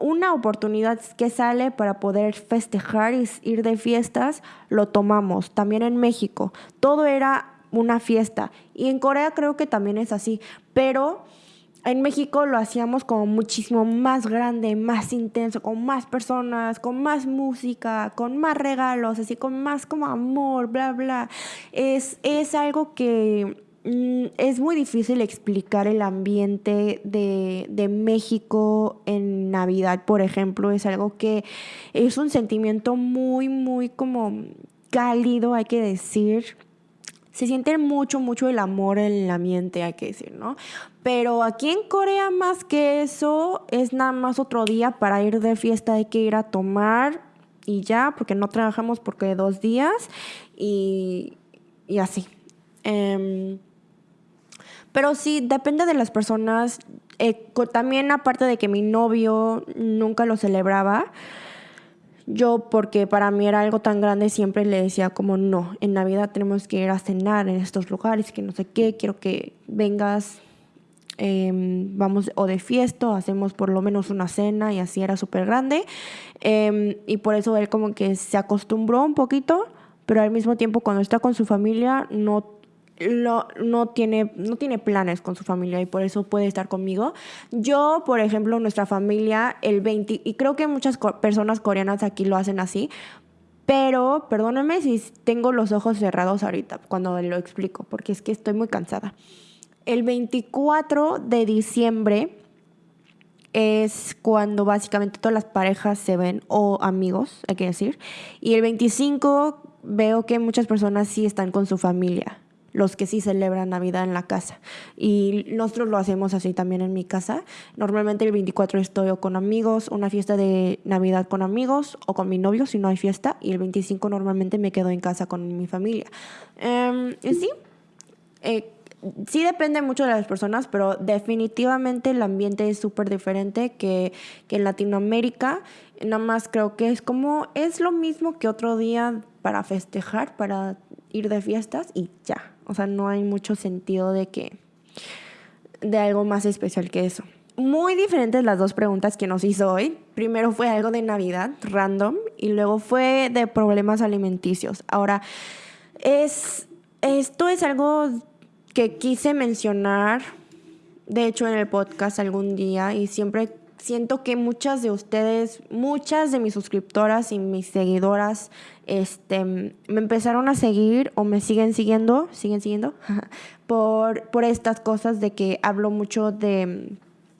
una oportunidad que sale para poder festejar y ir de fiestas, lo tomamos. También en México. Todo era una fiesta. Y en Corea creo que también es así. Pero en México lo hacíamos como muchísimo más grande, más intenso, con más personas, con más música, con más regalos, así con más como amor, bla, bla. Es, es algo que mm, es muy difícil explicar el ambiente de, de, México en Navidad, por ejemplo. Es algo que es un sentimiento muy, muy como cálido, hay que decir se siente mucho, mucho el amor en el ambiente, hay que decir, ¿no? Pero aquí en Corea más que eso es nada más otro día para ir de fiesta, hay que ir a tomar y ya, porque no trabajamos porque dos días y, y así. Em, pero sí, depende de las personas. Eh, también aparte de que mi novio nunca lo celebraba, yo, porque para mí era algo tan grande, siempre le decía como, no, en Navidad tenemos que ir a cenar en estos lugares, que no sé qué, quiero que vengas, em, vamos o de fiesta, hacemos por lo menos una cena y así era súper grande. Em, y por eso él como que se acostumbró un poquito, pero al mismo tiempo cuando está con su familia no no, tiene, no tiene planes con su familia y por eso puede estar conmigo. Yo, por ejemplo, nuestra familia, el 20, y creo que muchas personas coreanas aquí lo hacen así, pero perdónenme si tengo los ojos cerrados ahorita cuando lo explico, porque es que estoy muy cansada. El 24 de diciembre es cuando básicamente todas las parejas se ven, o amigos, hay que decir. Y el 25 veo que muchas personas sí están con su familia, los que sí celebran Navidad en la casa. Y nosotros lo hacemos así también en mi casa. Normalmente el 24 estoy o con amigos, una fiesta de Navidad con amigos o con mi novio si no hay fiesta. Y el 25 normalmente me quedo en casa con mi familia. Em, sí, eh, sí depende mucho de las personas, pero definitivamente el ambiente es súper diferente que, que en Latinoamérica. Nada más creo que es como, es lo mismo que otro día para festejar, para ir de fiestas y ya. O sea, no hay mucho sentido de que, de algo más especial que eso. Muy diferentes las dos preguntas que nos hizo hoy. Primero fue algo de Navidad, random, y luego fue de problemas alimenticios. Ahora, es, esto es algo que quise mencionar, de hecho, en el podcast algún día, y siempre siento que muchas de ustedes, muchas de mis suscriptoras y mis seguidoras, este, me empezaron a seguir o me siguen siguiendo, siguen siguiendo, [LAUGHS] por, por estas cosas de que hablo mucho de,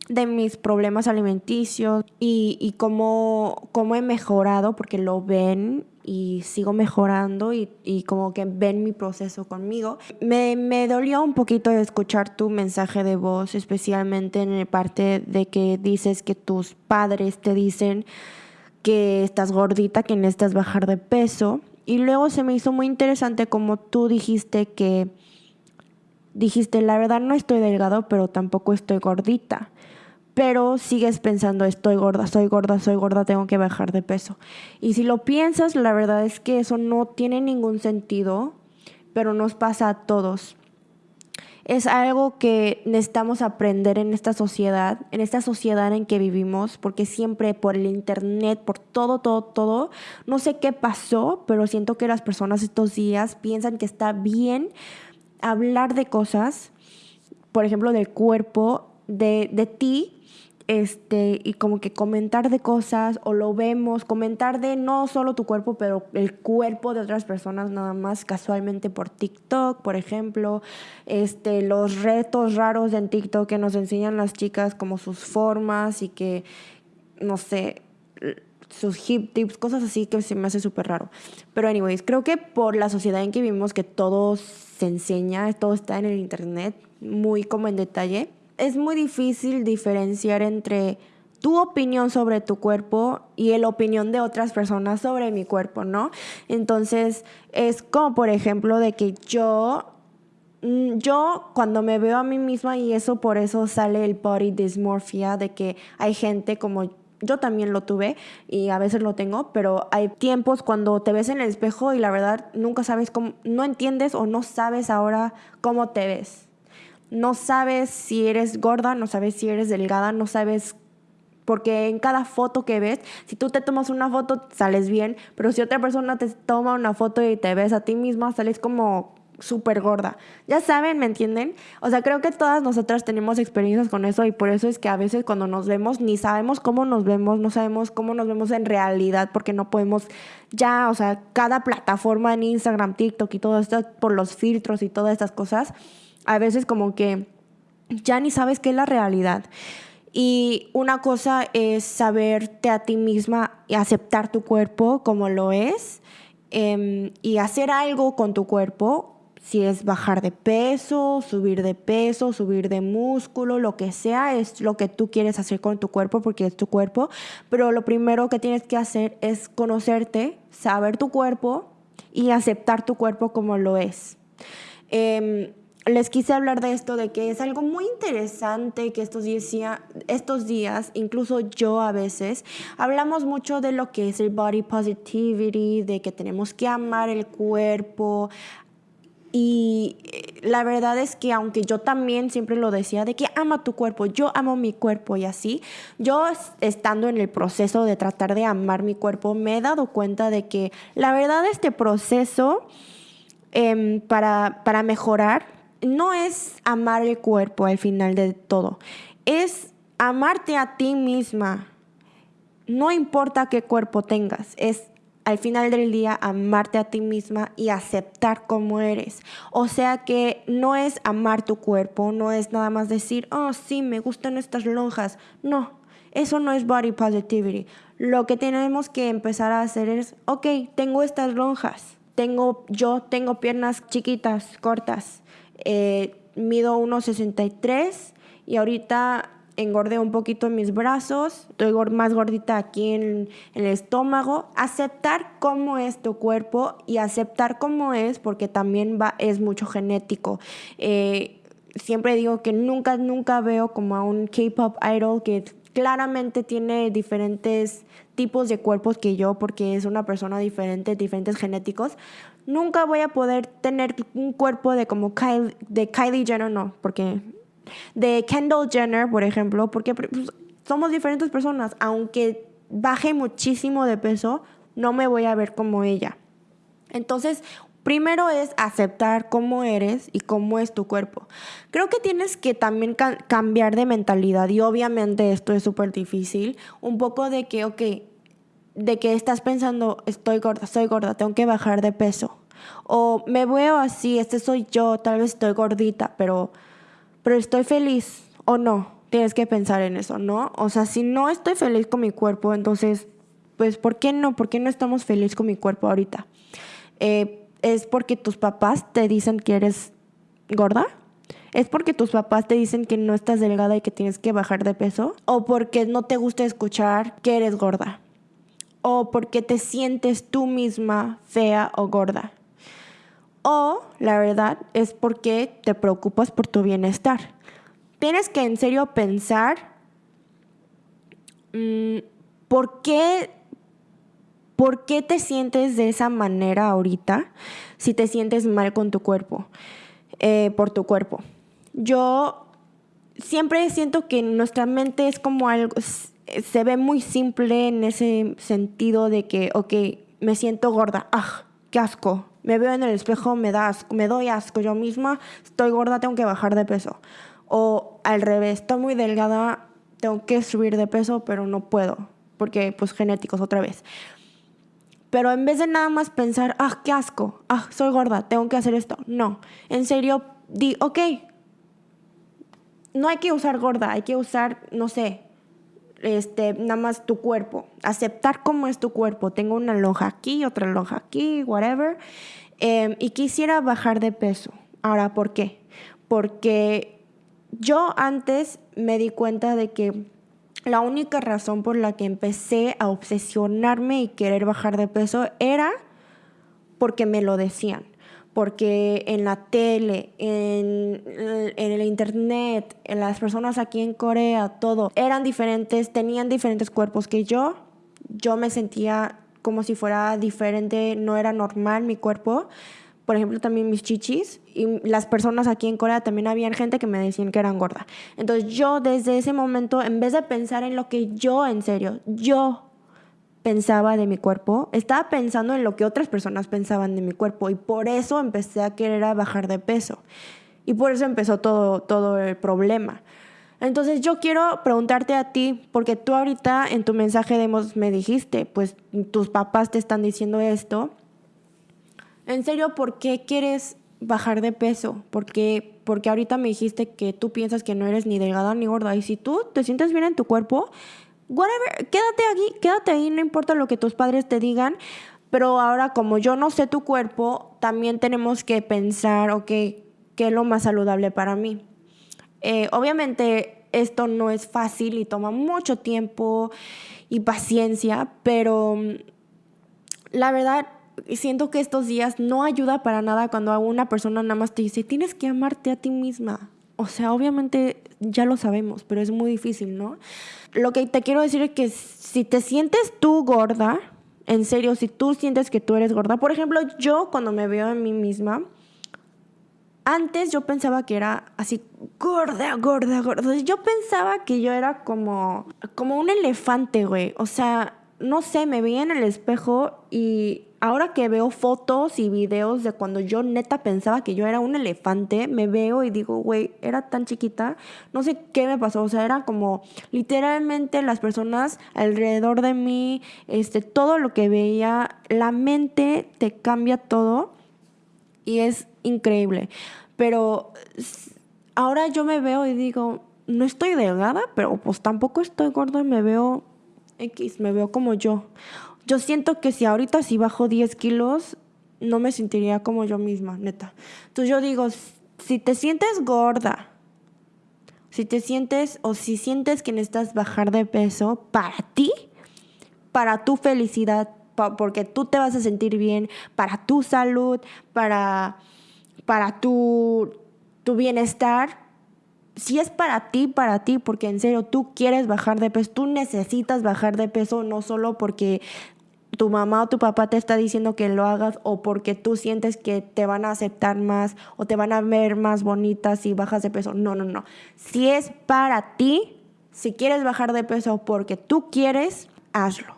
de mis problemas alimenticios y, y cómo, cómo he mejorado, porque lo ven y sigo mejorando y, y, como que ven mi proceso conmigo. Me, me, dolió un poquito escuchar tu mensaje de voz, especialmente en la parte de que dices que tus padres te dicen que estás gordita, que necesitas bajar de peso. Y luego se me hizo muy interesante como tú dijiste que dijiste, la verdad no estoy delgado, pero tampoco estoy gordita pero sigues pensando, estoy gorda, soy gorda, soy gorda, tengo que bajar de peso. Y si lo piensas, la verdad es que eso no tiene ningún sentido, pero nos pasa a todos. Es algo que necesitamos aprender en esta sociedad, en esta sociedad en que vivimos, porque siempre por el internet, por todo, todo, todo, no sé qué pasó, pero siento que las personas estos días piensan que está bien hablar de cosas, por ejemplo, del cuerpo, de, de ti, este, y como que comentar de cosas o lo vemos, comentar de no solo tu cuerpo, pero el cuerpo de otras personas nada más casualmente por TikTok, por ejemplo, este, los retos raros en TikTok que nos enseñan las chicas como sus formas y que, no sé, sus hip tips, cosas así que se me hace súper raro. Pero anyways, creo que por la sociedad en que vivimos, que todo se enseña, todo está en el internet, muy como en detalle, es muy difícil diferenciar entre tu opinión sobre tu cuerpo y la opinión de otras personas sobre mi cuerpo, ¿no? Entonces, es como por ejemplo de que yo mm, yo cuando me veo a mí misma y eso por eso sale el body dysmorphia de que hay gente como yo también lo tuve y a veces lo tengo, pero hay tiempos cuando te ves en el espejo y la verdad nunca sabes cómo, no entiendes o no sabes ahora cómo te ves no sabes si eres gorda, no sabes si eres delgada, no sabes porque en cada foto que ves, si tú te tomas una foto, sales bien, pero si otra persona te toma una foto y te ves a ti misma, sales como súper gorda. Ya saben, ¿me entienden? O sea, creo que todas nosotras tenemos experiencias con eso y por eso es que a veces cuando nos vemos ni sabemos cómo nos vemos, no sabemos cómo nos vemos en realidad porque no podemos ya, o sea, cada plataforma en Instagram, TikTok y todo esto por los filtros y todas estas cosas a veces como que ya ni sabes qué es la realidad. Y una cosa es saberte a ti misma y aceptar tu cuerpo como lo es em, y hacer algo con tu cuerpo, si es bajar de peso, subir de peso, subir de músculo, lo que sea, es lo que tú quieres hacer con tu cuerpo porque es tu cuerpo. Pero lo primero que tienes que hacer es conocerte, saber tu cuerpo y aceptar tu cuerpo como lo es. Em, les quise hablar de esto, de que es algo muy interesante que estos días, estos días, incluso yo a veces, hablamos mucho de lo que es el body positivity, de que tenemos que amar el cuerpo. Y eh, la verdad es que aunque yo también siempre lo decía, de que ama tu cuerpo, yo amo mi cuerpo y así, yo estando en el proceso de tratar de amar mi cuerpo, me he dado cuenta de que la verdad este proceso em, para, para mejorar no es amar el cuerpo al final de todo, es amarte a ti misma. No importa qué cuerpo tengas, es al final del día amarte a ti misma y aceptar cómo eres. O sea que no es amar tu cuerpo, no es nada más decir, oh sí, me gustan estas lonjas. No, Eso no es body positivity. Lo que tenemos que empezar a hacer es, ok, tengo estas lonjas, tengo, yo tengo piernas chiquitas, cortas, eh, mido 1,63 y ahorita engordé un poquito en mis brazos, estoy más gordita aquí en, el estómago. Aceptar cómo es tu cuerpo y aceptar cómo es, porque también va, es mucho genético. Eh, siempre digo que nunca, nunca veo como a un K-pop idol que claramente tiene diferentes tipos de cuerpos que yo, porque es una persona diferente, diferentes genéticos. Nunca voy a poder tener un cuerpo de como de Kylie Jenner, no, porque de Kendall Jenner, por ejemplo, porque pues, somos diferentes personas. Aunque baje muchísimo de peso, no me voy a ver como ella. Entonces, primero es aceptar cómo eres y cómo es tu cuerpo. Creo que tienes que también cambiar de mentalidad y obviamente esto es súper difícil. Un poco de que, ok, de que estás pensando, estoy gorda, soy gorda, tengo que bajar de peso. O me veo así, este soy yo, tal vez estoy gordita, pero pero estoy feliz o no. Tienes que pensar en eso, ¿no? O sea, si no estoy feliz con mi cuerpo, entonces, pues, ¿por qué no? ¿Por qué no estamos felices con mi cuerpo ahorita? Eh, ¿Es porque tus papás te dicen que eres gorda? ¿Es porque tus papás te dicen que no estás delgada y que tienes que bajar de peso? ¿O porque no te gusta escuchar que eres gorda? ¿O porque te sientes tú misma fea o gorda? O la verdad es porque te preocupas por tu bienestar. Tienes que en serio pensar mm, por qué ¿Por qué te sientes de esa manera ahorita si te sientes mal con tu cuerpo, eh, por tu cuerpo? Yo siempre siento que nuestra mente es como algo, se ve muy simple en ese sentido de que, ok, me siento gorda, ah, qué asco, me veo en el espejo, me da me doy asco yo misma, estoy gorda, tengo que bajar de peso. O al revés, estoy muy delgada, tengo que subir de peso, pero no puedo, porque pues genéticos otra vez. Pero en vez de nada más pensar, ah, qué asco, ah, soy gorda, tengo que hacer esto. No, en serio, di, ok, no hay que usar gorda, hay que usar, no sé, este, nada más tu cuerpo, aceptar cómo es tu cuerpo. Tengo una lonja aquí, otra lonja aquí, whatever. Em, y quisiera bajar de peso. Ahora, ¿por qué? Porque yo antes me di cuenta de que la única razón por la que empecé a obsesionarme y querer bajar de peso era porque me lo decían porque en la tele, en, el internet, en las personas aquí en Corea, todo, eran diferentes, tenían diferentes cuerpos que yo. Yo me sentía como si fuera diferente, no era normal mi cuerpo. Por ejemplo, también mis chichis. Y las personas aquí en Corea también habían gente que me decían que eran gorda. Entonces yo desde ese momento, en vez de pensar en lo que yo, en serio, yo pensaba de mi cuerpo, estaba pensando en lo que otras personas pensaban de mi cuerpo y por eso empecé a querer bajar de peso. Y por eso empezó todo, todo el problema. Entonces yo quiero preguntarte a ti, porque tú ahorita en tu mensaje de me dijiste, pues tus papás te están diciendo esto. En serio, ¿por qué quieres bajar de peso? Porque, porque ahorita me dijiste que tú piensas que no eres ni delgada ni gorda. Y si tú te sientes bien en tu cuerpo, whatever, quédate aquí, quédate ahí, no importa lo que tus padres te digan. Pero ahora, como yo no sé tu cuerpo, también tenemos que pensar, ok, ¿qué es lo más saludable para mí? Eh, obviamente, esto no es fácil y toma mucho tiempo y paciencia, pero mm, la verdad, siento que estos días no ayuda para nada cuando una persona nada más te dice, tienes que amarte a ti misma. O sea, obviamente ya lo sabemos, pero es muy difícil, ¿no? Lo que te quiero decir es que si te sientes tú gorda, en serio, si tú sientes que tú eres gorda, por ejemplo, yo cuando me veo en mí misma, antes yo pensaba que era así gorda, gorda, gorda. Yo pensaba que yo era como, como un elefante, güey. O sea, no sé, me veía en el espejo y ahora que veo fotos y videos de cuando yo neta pensaba que yo era un elefante, me veo y digo, güey, era tan chiquita, no sé qué me pasó, o sea, era como literalmente las personas alrededor de mí, este, todo lo que veía, la mente te cambia todo y es increíble. Pero ahora yo me veo y digo, no estoy delgada, pero pues tampoco estoy gorda, me veo X, me veo como yo. Yo siento que si ahorita si bajo 10 kilos, no me sentiría como yo misma, neta. Entonces yo digo, si te sientes gorda, si te sientes o si sientes que necesitas bajar de peso para ti, para tu felicidad, porque tú te vas a sentir bien, para tu salud, para, para tu, tu bienestar, si es para ti, para ti, porque en serio tú quieres bajar de peso, tú necesitas bajar de peso, no solo porque tu mamá o tu papá te está diciendo que lo hagas o porque tú sientes que te van a aceptar más o te van a ver más bonita si bajas de peso. No, no, no. Si es para ti, si quieres bajar de peso porque tú quieres, hazlo.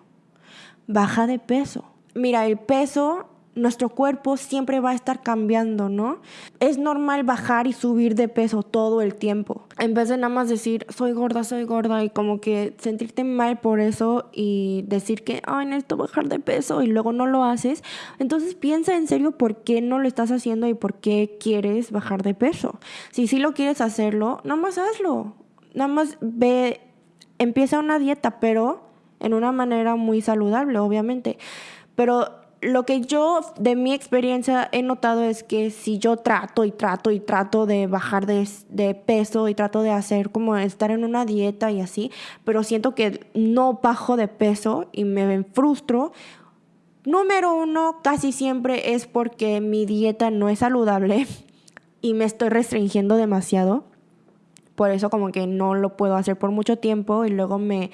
Baja de peso. Mira, el peso nuestro cuerpo siempre va a estar cambiando, ¿no? Es normal bajar y subir de peso todo el tiempo. En vez de nada más decir, soy gorda, soy gorda, y como que sentirte mal por eso y decir que, ay, necesito bajar de peso y luego no lo haces, entonces piensa en serio por qué no lo estás haciendo y por qué quieres bajar de peso. Si sí lo quieres hacerlo, nada más hazlo. Nada más ve, empieza una dieta, pero en una manera muy saludable, obviamente. Pero lo que yo de mi experiencia he notado es que si yo trato y trato y trato de bajar de, peso y trato de hacer como estar en una dieta y así, pero siento que no bajo de peso y me frustro, número uno casi siempre es porque mi dieta no es saludable [LAUGHS] y me estoy restringiendo demasiado. Por eso como que no lo puedo hacer por mucho tiempo y luego me,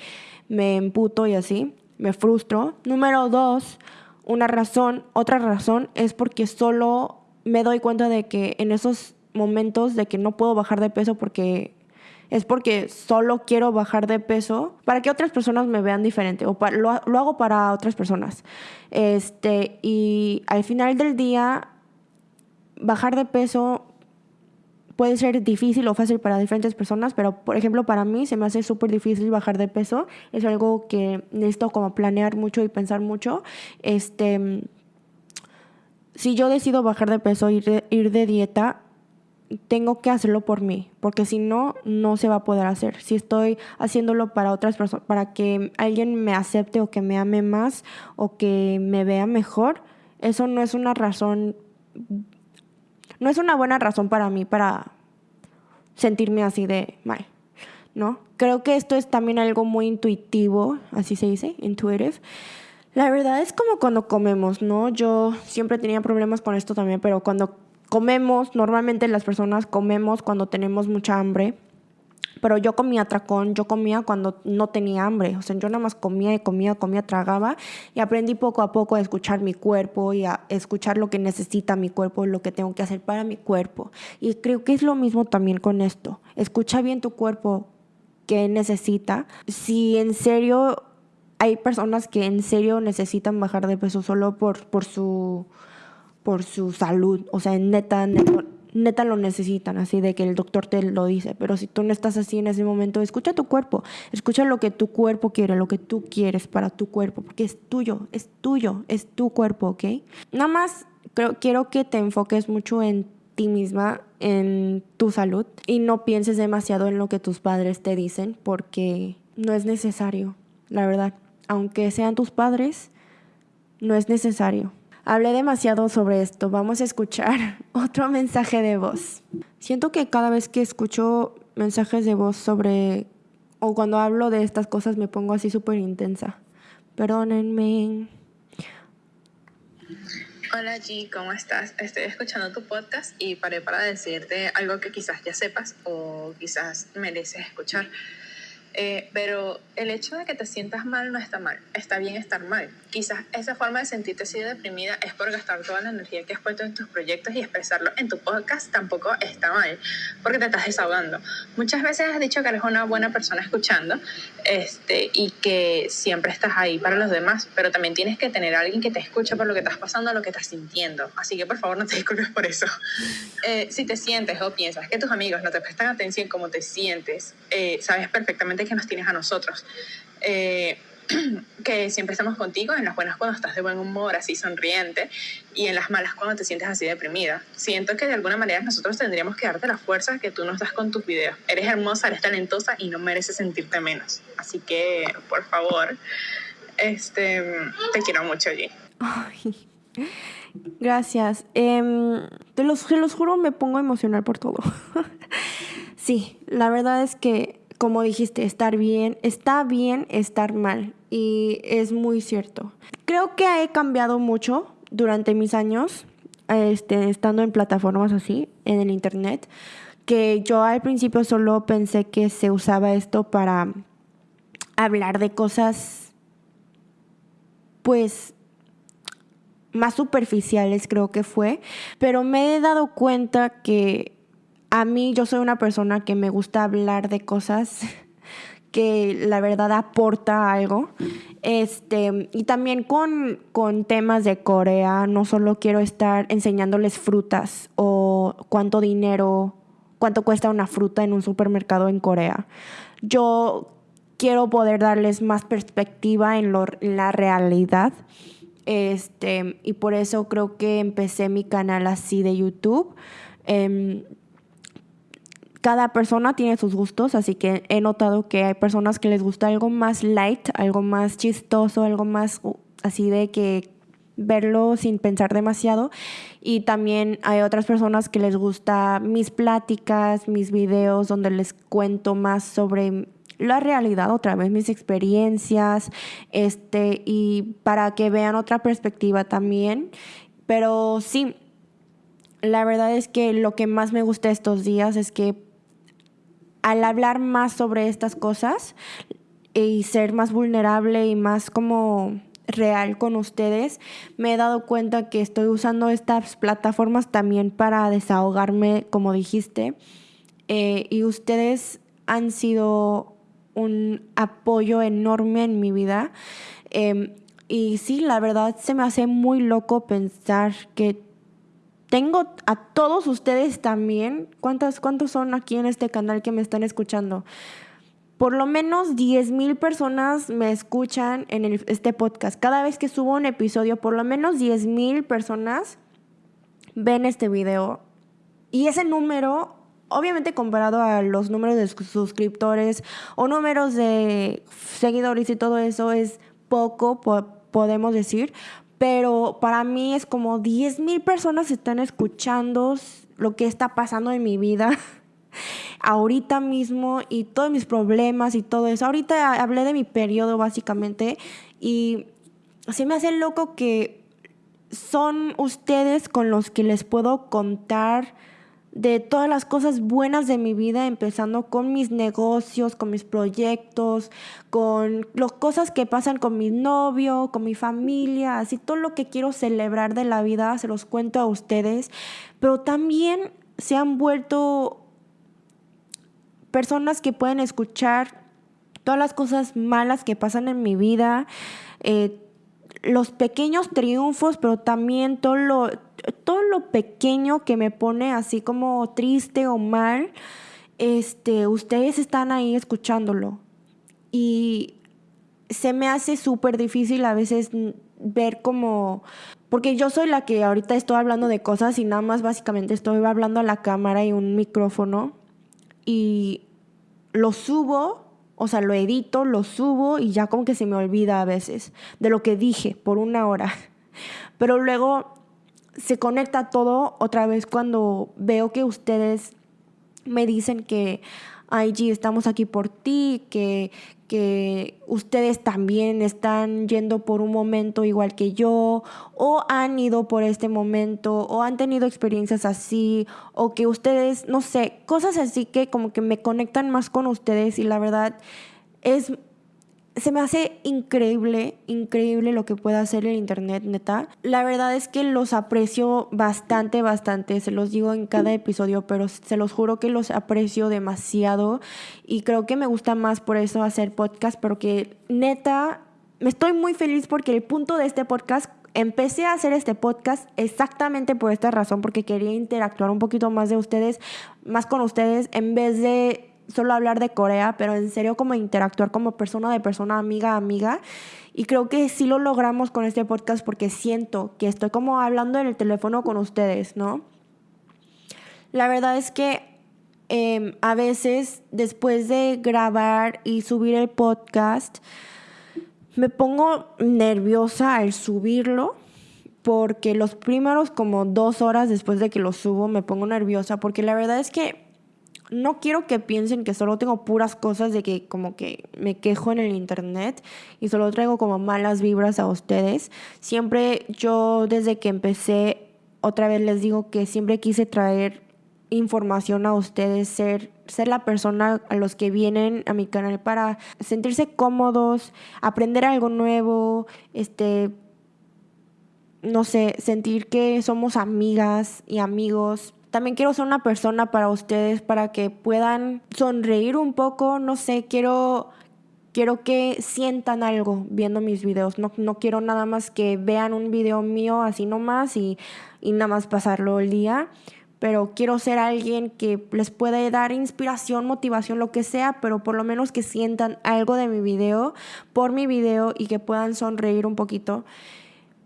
me emputo y así, me frustro. Número dos, una razón, otra razón es porque solo me doy cuenta de que en esos momentos de que no puedo bajar de peso porque es porque solo quiero bajar de peso para que otras personas me vean diferente o lo, lo, hago para otras personas. Este, y al final del día, bajar de peso puede ser difícil o fácil para diferentes personas, pero por ejemplo para mí se me hace súper difícil bajar de peso. Es algo que necesito como planear mucho y pensar mucho. Este, si yo decido bajar de peso, ir de, ir de dieta, tengo que hacerlo por mí, porque si no, no se va a poder hacer. Si estoy haciéndolo para otras personas, para que alguien me acepte o que me ame más o que me vea mejor, eso no es una razón no es una buena razón para mí para sentirme así de mal, ¿no? Creo que esto es también algo muy intuitivo, así se dice, intuitive. La verdad es como cuando comemos, ¿no? Yo siempre tenía problemas con esto también, pero cuando comemos, normalmente las personas comemos cuando tenemos mucha hambre pero yo comía tracón, yo comía cuando no tenía hambre, o sea, yo nada más comía y comía, comía, tragaba y aprendí poco a poco a escuchar mi cuerpo y a escuchar lo que necesita mi cuerpo, lo que tengo que hacer para mi cuerpo. Y creo que es lo mismo también con esto. Escucha bien tu cuerpo, qué necesita. Si en serio hay personas que en serio necesitan bajar de peso solo por, por, su, por su salud, o sea, neta, neta neta lo necesitan, así de que el doctor te lo dice. Pero si tú no estás así en ese momento, escucha tu cuerpo, escucha lo que tu cuerpo quiere, lo que tú quieres para tu cuerpo, porque es tuyo, es tuyo, es tu cuerpo, ¿ok? Nada más creo, quiero que te enfoques mucho en ti misma, en tu salud y no pienses demasiado en lo que tus padres te dicen, porque no es necesario, la verdad. Aunque sean tus padres, no es necesario. Hablé demasiado sobre esto. Vamos a escuchar [LAUGHS] otro mensaje de voz. Siento que cada vez que escucho mensajes de voz sobre o cuando hablo de estas cosas me pongo así súper intensa. Perdónenme. Hola G, ¿cómo estás? Estoy escuchando tu podcast y paré para decirte algo que quizás ya sepas o quizás mereces escuchar. Eh, pero el hecho de que te sientas mal no está mal, está bien estar mal. Quizás esa forma de sentirte así deprimida es por gastar toda la energía que has puesto en tus proyectos y expresarlo en tu podcast tampoco está mal, porque te estás desahogando. Muchas veces has dicho que eres una buena persona escuchando este, y que siempre estás ahí para los demás, pero también tienes que tener a alguien que te escuche por lo que estás pasando, lo que estás sintiendo. Así que por favor no te disculpes por eso. [LAUGHS] Eh, si te sientes o piensas que tus amigos no te prestan atención como te sientes, eh, sabes perfectamente que nos tienes a nosotros. Eh, [CLEARS THROAT] que siempre estamos contigo, en las buenas cuando estás de buen humor, así sonriente, y en las malas cuando te sientes así deprimida. Siento que de alguna manera nosotros tendríamos que darte la fuerza que tú nos das con tus videos. Eres hermosa, eres talentosa y no mereces sentirte menos. Así que, por favor, este, te quiero mucho, allí. Gracias. Em, te, los, te los juro, me pongo emocional por todo. [LAUGHS] sí, la verdad es que, como dijiste, estar bien, está bien estar mal. Y es muy cierto. Creo que he cambiado mucho durante mis años, este, estando en plataformas así, en el internet, que yo al principio solo pensé que se usaba esto para hablar de cosas, pues, más superficiales creo que fue, pero me he dado cuenta que a mí yo soy una persona que me gusta hablar de cosas [LAUGHS] que la verdad aporta algo. Este, y también con, con temas de Corea, no solo quiero estar enseñándoles frutas o cuánto dinero, cuánto cuesta una fruta en un supermercado en Corea. Yo quiero poder darles más perspectiva en, lo, en la realidad este, y por eso creo que empecé mi canal así de YouTube. Em, cada persona tiene sus gustos, así que he notado que hay personas que les gusta algo más light, algo más chistoso, algo más uh, así de que verlo sin pensar demasiado. Y también hay otras personas que les gusta mis pláticas, mis videos, donde les cuento más sobre la realidad otra vez, mis experiencias, este, y para que vean otra perspectiva también. Pero sí, la verdad es que lo que más me gusta estos días es que al hablar más sobre estas cosas y ser más vulnerable y más como real con ustedes, me he dado cuenta que estoy usando estas plataformas también para desahogarme, como dijiste, eh, y ustedes han sido un apoyo enorme en mi vida. Em, y sí, la verdad se me hace muy loco pensar que tengo a todos ustedes también. ¿Cuántas, ¿Cuántos son aquí en este canal que me están escuchando? Por lo menos 10 mil personas me escuchan en este podcast. Cada vez que subo un episodio, por lo menos 10 mil personas ven este video. Y ese número obviamente comparado a los números de suscriptores o números de seguidores y todo eso es poco, podemos decir, pero para mí es como 10 mil personas están escuchando lo que está pasando en mi vida [LAUGHS] ahorita mismo y todos mis problemas y todo eso. Ahorita hablé de mi periodo básicamente y se me hace loco que son ustedes con los que les puedo contar de todas las cosas buenas de mi vida, empezando con mis negocios, con mis proyectos, con las cosas que pasan con mi novio, con mi familia, así todo lo que quiero celebrar de la vida, se los cuento a ustedes, pero también se han vuelto personas que pueden escuchar todas las cosas malas que pasan en mi vida, eh, los pequeños triunfos, pero también todo lo, todo lo pequeño que me pone así como triste o mal, este, ustedes están ahí escuchándolo. Y se me hace súper difícil a veces ver como, porque yo soy la que ahorita estoy hablando de cosas y nada más básicamente estoy hablando a la cámara y un micrófono y lo subo o sea, lo edito, lo subo y ya como que se me olvida a veces de lo que dije por una hora. [LAUGHS] Pero luego se conecta todo otra vez cuando veo que ustedes me dicen que, ay, G, estamos aquí por ti, que, que ustedes también están yendo por un momento igual que yo, o han ido por este momento, o han tenido experiencias así, o que ustedes, no sé, cosas así que como que me conectan más con ustedes y la verdad es se me hace increíble, increíble lo que puede hacer el Internet, neta. La verdad es que los aprecio bastante, bastante. Se los digo en cada episodio, pero se los juro que los aprecio demasiado. Y creo que me gusta más por eso hacer podcast, porque neta, me estoy muy feliz porque el punto de este podcast empecé a hacer este podcast exactamente por esta razón, porque quería interactuar un poquito más de ustedes, más con ustedes, en vez de solo hablar de Corea, pero en serio como interactuar como persona de persona, amiga a amiga. Y creo que sí lo logramos con este podcast porque siento que estoy como hablando en el teléfono con ustedes, ¿no? La verdad es que em, a veces después de grabar y subir el podcast, me pongo nerviosa al subirlo porque los primeros como dos horas después de que lo subo me pongo nerviosa porque la verdad es que no quiero que piensen que solo tengo puras cosas de que como que me quejo en el internet y solo traigo como malas vibras a ustedes. Siempre yo desde que empecé, otra vez les digo que siempre quise traer información a ustedes, ser, ser la persona a los que vienen a mi canal para sentirse cómodos, aprender algo nuevo, este, no sé, sentir que somos amigas y amigos. También quiero ser una persona para ustedes, para que puedan sonreír un poco, no sé, quiero, quiero que sientan algo viendo mis videos. No, no quiero nada más que vean un video mío así nomás y, y nada más pasarlo el día pero quiero ser alguien que les pueda dar inspiración, motivación, lo que sea, pero por lo menos que sientan algo de mi video, por mi video y que puedan sonreír un poquito.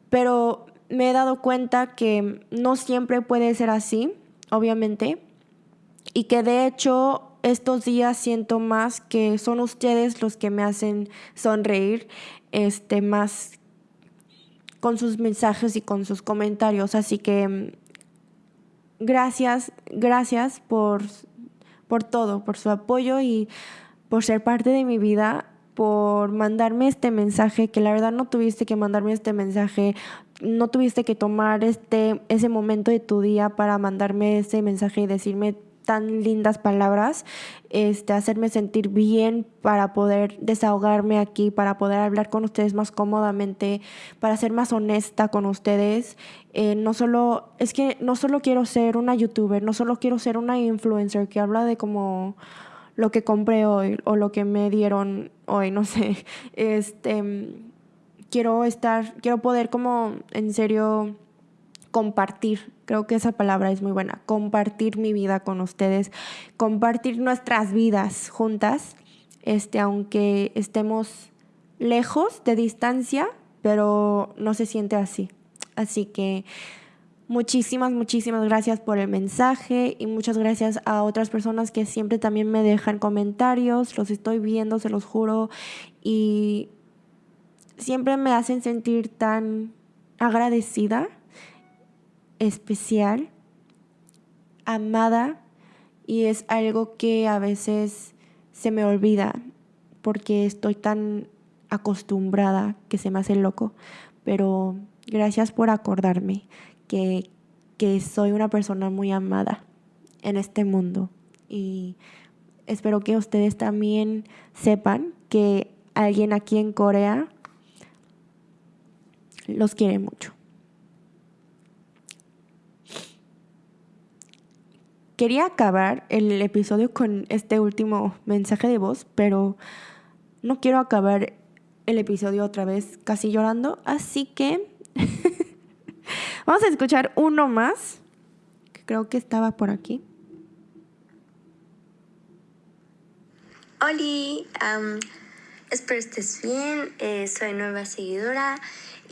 Pero me he dado cuenta que no siempre puede ser así, obviamente, y que de hecho estos días siento más que son ustedes los que me hacen sonreír, este, más con sus mensajes y con sus comentarios, así que gracias, gracias por, por todo, por su apoyo y por ser parte de mi vida, por mandarme este mensaje, que la verdad no tuviste que mandarme este mensaje, no tuviste que tomar este, ese momento de tu día para mandarme ese mensaje y decirme tan lindas palabras, este, hacerme sentir bien para poder desahogarme aquí, para poder hablar con ustedes más cómodamente, para ser más honesta con ustedes. Eh, no solo, es que no solo quiero ser una youtuber, no solo quiero ser una influencer que habla de como lo que compré hoy o lo que me dieron hoy, [LAUGHS] no sé. Este, quiero estar, quiero poder como en serio compartir, creo que esa palabra es muy buena, compartir mi vida con ustedes, compartir nuestras vidas juntas, este, aunque estemos lejos de distancia, pero no se siente así. Así que muchísimas, muchísimas gracias por el mensaje y muchas gracias a otras personas que siempre también me dejan comentarios, los estoy viendo, se los juro, y siempre me hacen sentir tan agradecida especial, amada y es algo que a veces se me olvida porque estoy tan acostumbrada que se me hace loco. Pero gracias por acordarme que, que soy una persona muy amada en este mundo y espero que ustedes también sepan que alguien aquí en Corea los quiere mucho. Quería acabar el episodio con este último mensaje de voz, pero no quiero acabar el episodio otra vez casi llorando, así que [LAUGHS] vamos a escuchar uno más, que creo que estaba por aquí. Hola, espero estés bien, eh, soy nueva seguidora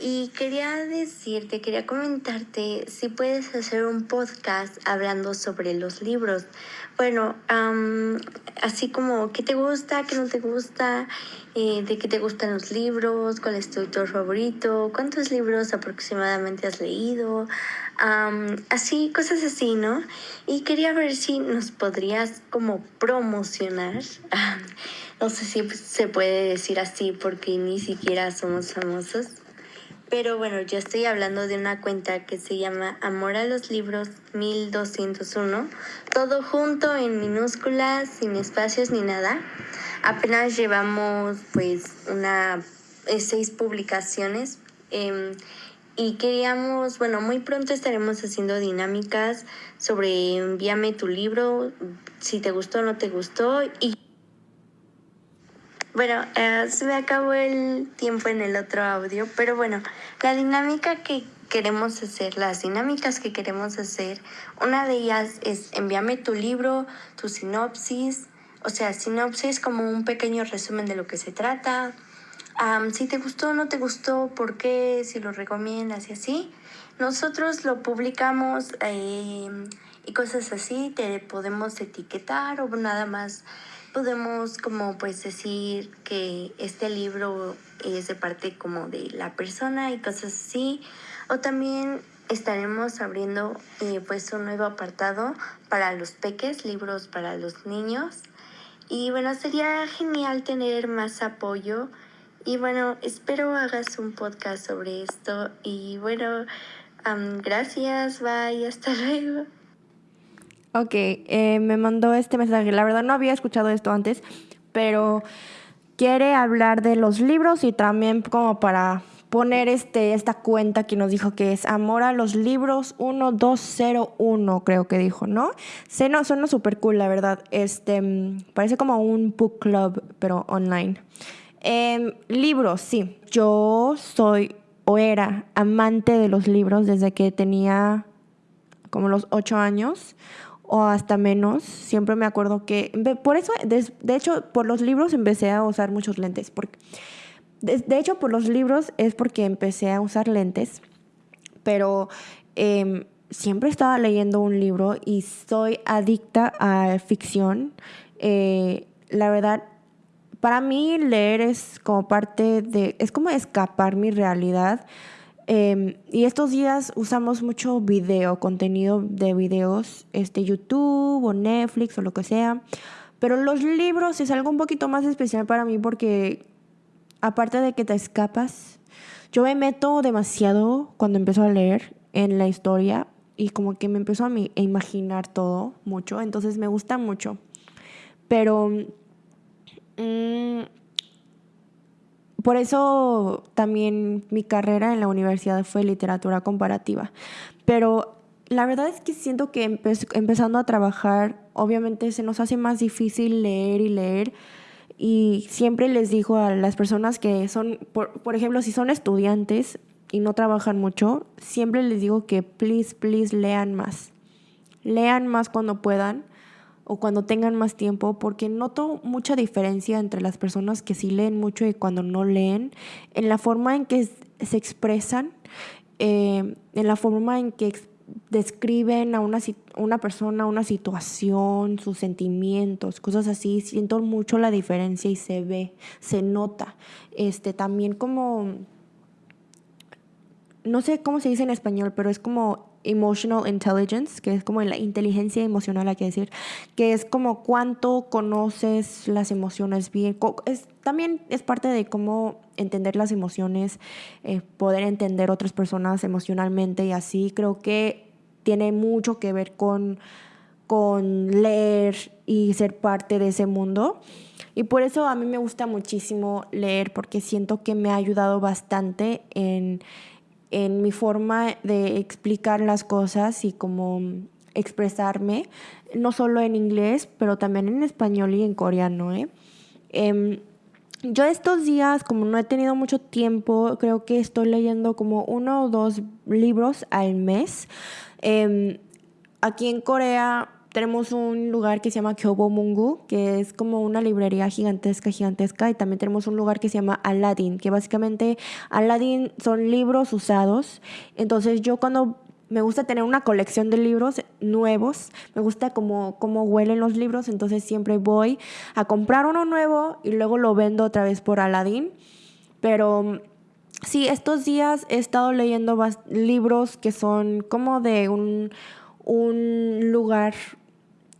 y quería decirte, quería comentarte si puedes hacer un podcast hablando sobre los libros. Bueno, así como qué te gusta, qué no te gusta, eh, de qué te gustan los libros, cuál es tu autor favorito, cuántos libros aproximadamente has leído, así, cosas así, ¿no? Y quería ver si nos podrías como promocionar. [LAUGHS] no sé si se puede decir así porque ni siquiera somos famosos. Pero bueno, yo estoy hablando de una cuenta que se llama Amor a los Libros 1201. Todo junto en minúsculas, sin espacios ni nada. Apenas llevamos pues una eh, seis publicaciones. Em, y queríamos, bueno, muy pronto estaremos haciendo dinámicas sobre envíame tu libro, si te gustó o no te gustó. Bueno, eh, se me acabó el tiempo en el otro audio, pero bueno, la dinámica que queremos hacer, las dinámicas que queremos hacer, una de ellas es envíame tu libro, tu sinopsis, o sea, sinopsis como un pequeño resumen de lo que se trata. si te gustó no te gustó, por qué, si lo recomiendas y así. Nosotros lo publicamos em, y cosas así, te podemos etiquetar o nada más podemos como pues decir que este libro es de parte como de la persona y cosas así. O también estaremos abriendo eh, pues un nuevo apartado para los peques, libros para los niños. Y bueno, sería genial tener más apoyo. Y bueno, espero hagas un podcast sobre esto. Y bueno, gracias, bye, hasta [LAUGHS] luego. Ok, eh, me mandó este mensaje. La verdad no había escuchado esto antes, pero quiere hablar de los libros y también como para poner este, esta cuenta que nos dijo que es Amor a los Libros 1201, creo que dijo, ¿no? Suena, suena súper cool, la verdad. Este, parece como un book club, pero online. Em, libros, sí. Yo soy o era amante de los libros desde que tenía como los ocho años o hasta menos. Siempre me acuerdo que, por eso, de, hecho, por los libros empecé a usar muchos lentes. Porque, de, hecho, por los libros es porque empecé a usar lentes, pero em, siempre estaba leyendo un libro y soy adicta a ficción. Eh, la verdad, para mí leer es como parte de, es como escapar mi realidad. Em, y estos días usamos mucho video, contenido de videos, este, YouTube o Netflix o lo que sea. Pero los libros es algo un poquito más especial para mí porque aparte de que te escapas, yo me meto demasiado cuando empiezo a leer en la historia y como que me empiezo a, imaginar todo mucho, entonces me gusta mucho. Pero mm, por eso también mi carrera en la universidad fue literatura comparativa. Pero la verdad es que siento que empezando a trabajar, obviamente se nos hace más difícil leer y leer. Y siempre les digo a las personas que son, por, por ejemplo, si son estudiantes y no trabajan mucho, siempre les digo que please, please lean más. Lean más cuando puedan o cuando tengan más tiempo, porque noto mucha diferencia entre las personas que sí leen mucho y cuando no leen, en la forma en que se expresan, eh, en la forma en que describen a una, una persona, una situación, sus sentimientos, cosas así, siento mucho la diferencia y se ve, se nota. Este, también como, no sé cómo se dice en español, pero es como emotional intelligence, que es como la inteligencia emocional, hay que decir, que es como cuánto conoces las emociones bien. Es, también es parte de cómo entender las emociones, eh, poder entender otras personas emocionalmente y así. Creo que tiene mucho que ver con, con leer y ser parte de ese mundo. Y por eso a mí me gusta muchísimo leer, porque siento que me ha ayudado bastante en en mi forma de explicar las cosas y como expresarme, no solo en inglés, pero también en español y en coreano. ¿eh? Em, yo estos días, como no he tenido mucho tiempo, creo que estoy leyendo como uno o dos libros al mes. Em, aquí en Corea tenemos un lugar que se llama Kyobo Mungu, que es como una librería gigantesca, gigantesca, y también tenemos un lugar que se llama Aladdin, que básicamente Aladdin son libros usados. Entonces yo cuando me gusta tener una colección de libros nuevos, me gusta como cómo huelen los libros, entonces siempre voy a comprar uno nuevo y luego lo vendo otra vez por Aladdin. Pero sí, estos días he estado leyendo libros que son como de un, un lugar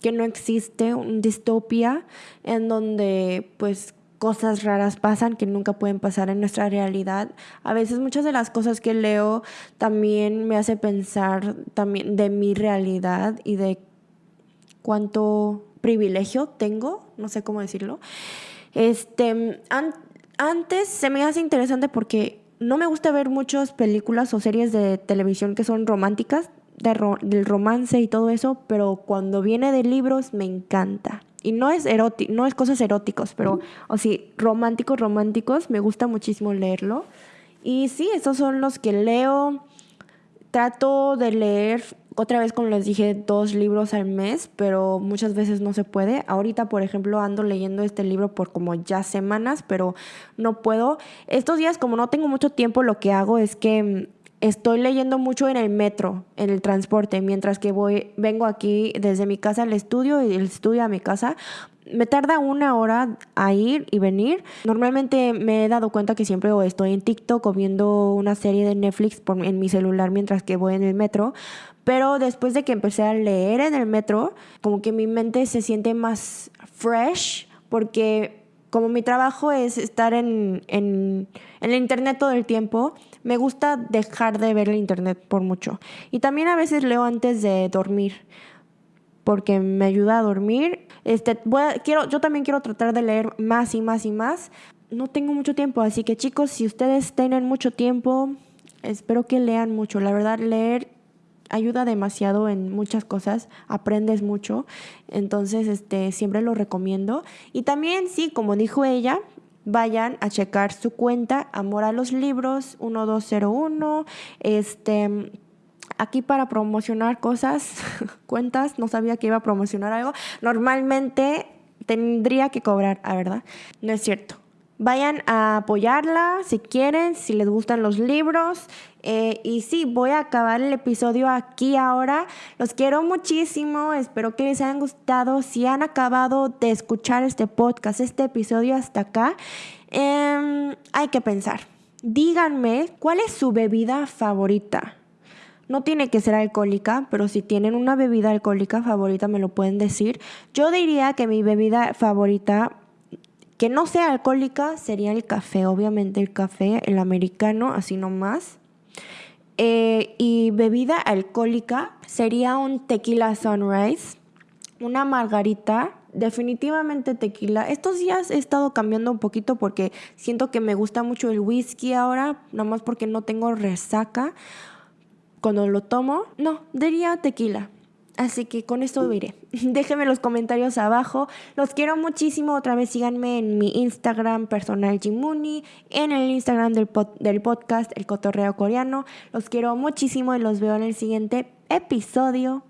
que no existe, una distopia en donde pues cosas raras pasan que nunca pueden pasar en nuestra realidad. A veces muchas de las cosas que leo también me hace pensar también de mi realidad y de cuánto privilegio tengo, no sé cómo decirlo. Este, antes se me hace interesante porque no me gusta ver muchas películas o series de televisión que son románticas, del romance y todo eso, pero cuando viene de libros me encanta. Y no es erótico, no es cosas eróticos, pero o sí, románticos, románticos, me gusta muchísimo leerlo. Y sí, esos son los que leo. Trato de leer otra vez, como les dije, dos libros al mes, pero muchas veces no se puede. Ahorita, por ejemplo, ando leyendo este libro por como ya semanas, pero no puedo. Estos días, como no tengo mucho tiempo, lo que hago es que mm, estoy leyendo mucho en el metro, en el transporte, mientras que voy, vengo aquí desde mi casa al estudio y del estudio a mi casa. Me tarda una hora a ir y venir. Normalmente me he dado cuenta que siempre estoy en TikTok o viendo una serie de Netflix en mi celular mientras que voy en el metro. Pero después de que empecé a leer en el metro, como que mi mente se siente más fresh porque como mi trabajo es estar en, en, el internet todo el tiempo, me gusta dejar de ver el internet por mucho. Y también a veces leo antes de dormir, porque me ayuda a dormir. Este, quiero, yo también quiero tratar de leer más y más y más. No tengo mucho tiempo, así que chicos, si ustedes tienen mucho tiempo, espero que lean mucho. La verdad, leer ayuda demasiado en muchas cosas, aprendes mucho, entonces este siempre lo recomiendo y también sí, como dijo ella, vayan a checar su cuenta Amor a los Libros 1201, este aquí para promocionar cosas, [LAUGHS] cuentas, no sabía que iba a promocionar algo. Normalmente tendría que cobrar, a verdad. No es cierto. Vayan a apoyarla si quieren, si les gustan los libros. Eh, y sí, voy a acabar el episodio aquí ahora. Los quiero muchísimo. Espero que les hayan gustado. Si han acabado de escuchar este podcast, este episodio hasta acá, eh, hay que pensar. Díganme cuál es su bebida favorita. No tiene que ser alcohólica, pero si tienen una bebida alcohólica favorita me lo pueden decir. Yo diría que mi bebida favorita que no sea alcohólica sería el café, obviamente el café, el americano, así nomás. Eh, y bebida alcohólica sería un tequila sunrise, una margarita, definitivamente tequila. Estos días he estado cambiando un poquito porque siento que me gusta mucho el whisky ahora, nada más porque no tengo resaca. Cuando lo tomo, no, diría tequila. Así que con esto iré. [LAUGHS] Déjenme los comentarios abajo. Los quiero muchísimo. Otra vez síganme en mi Instagram personal Jimuni, en el Instagram del, del podcast El Cotorreo Coreano. Los quiero muchísimo y los veo en el siguiente episodio.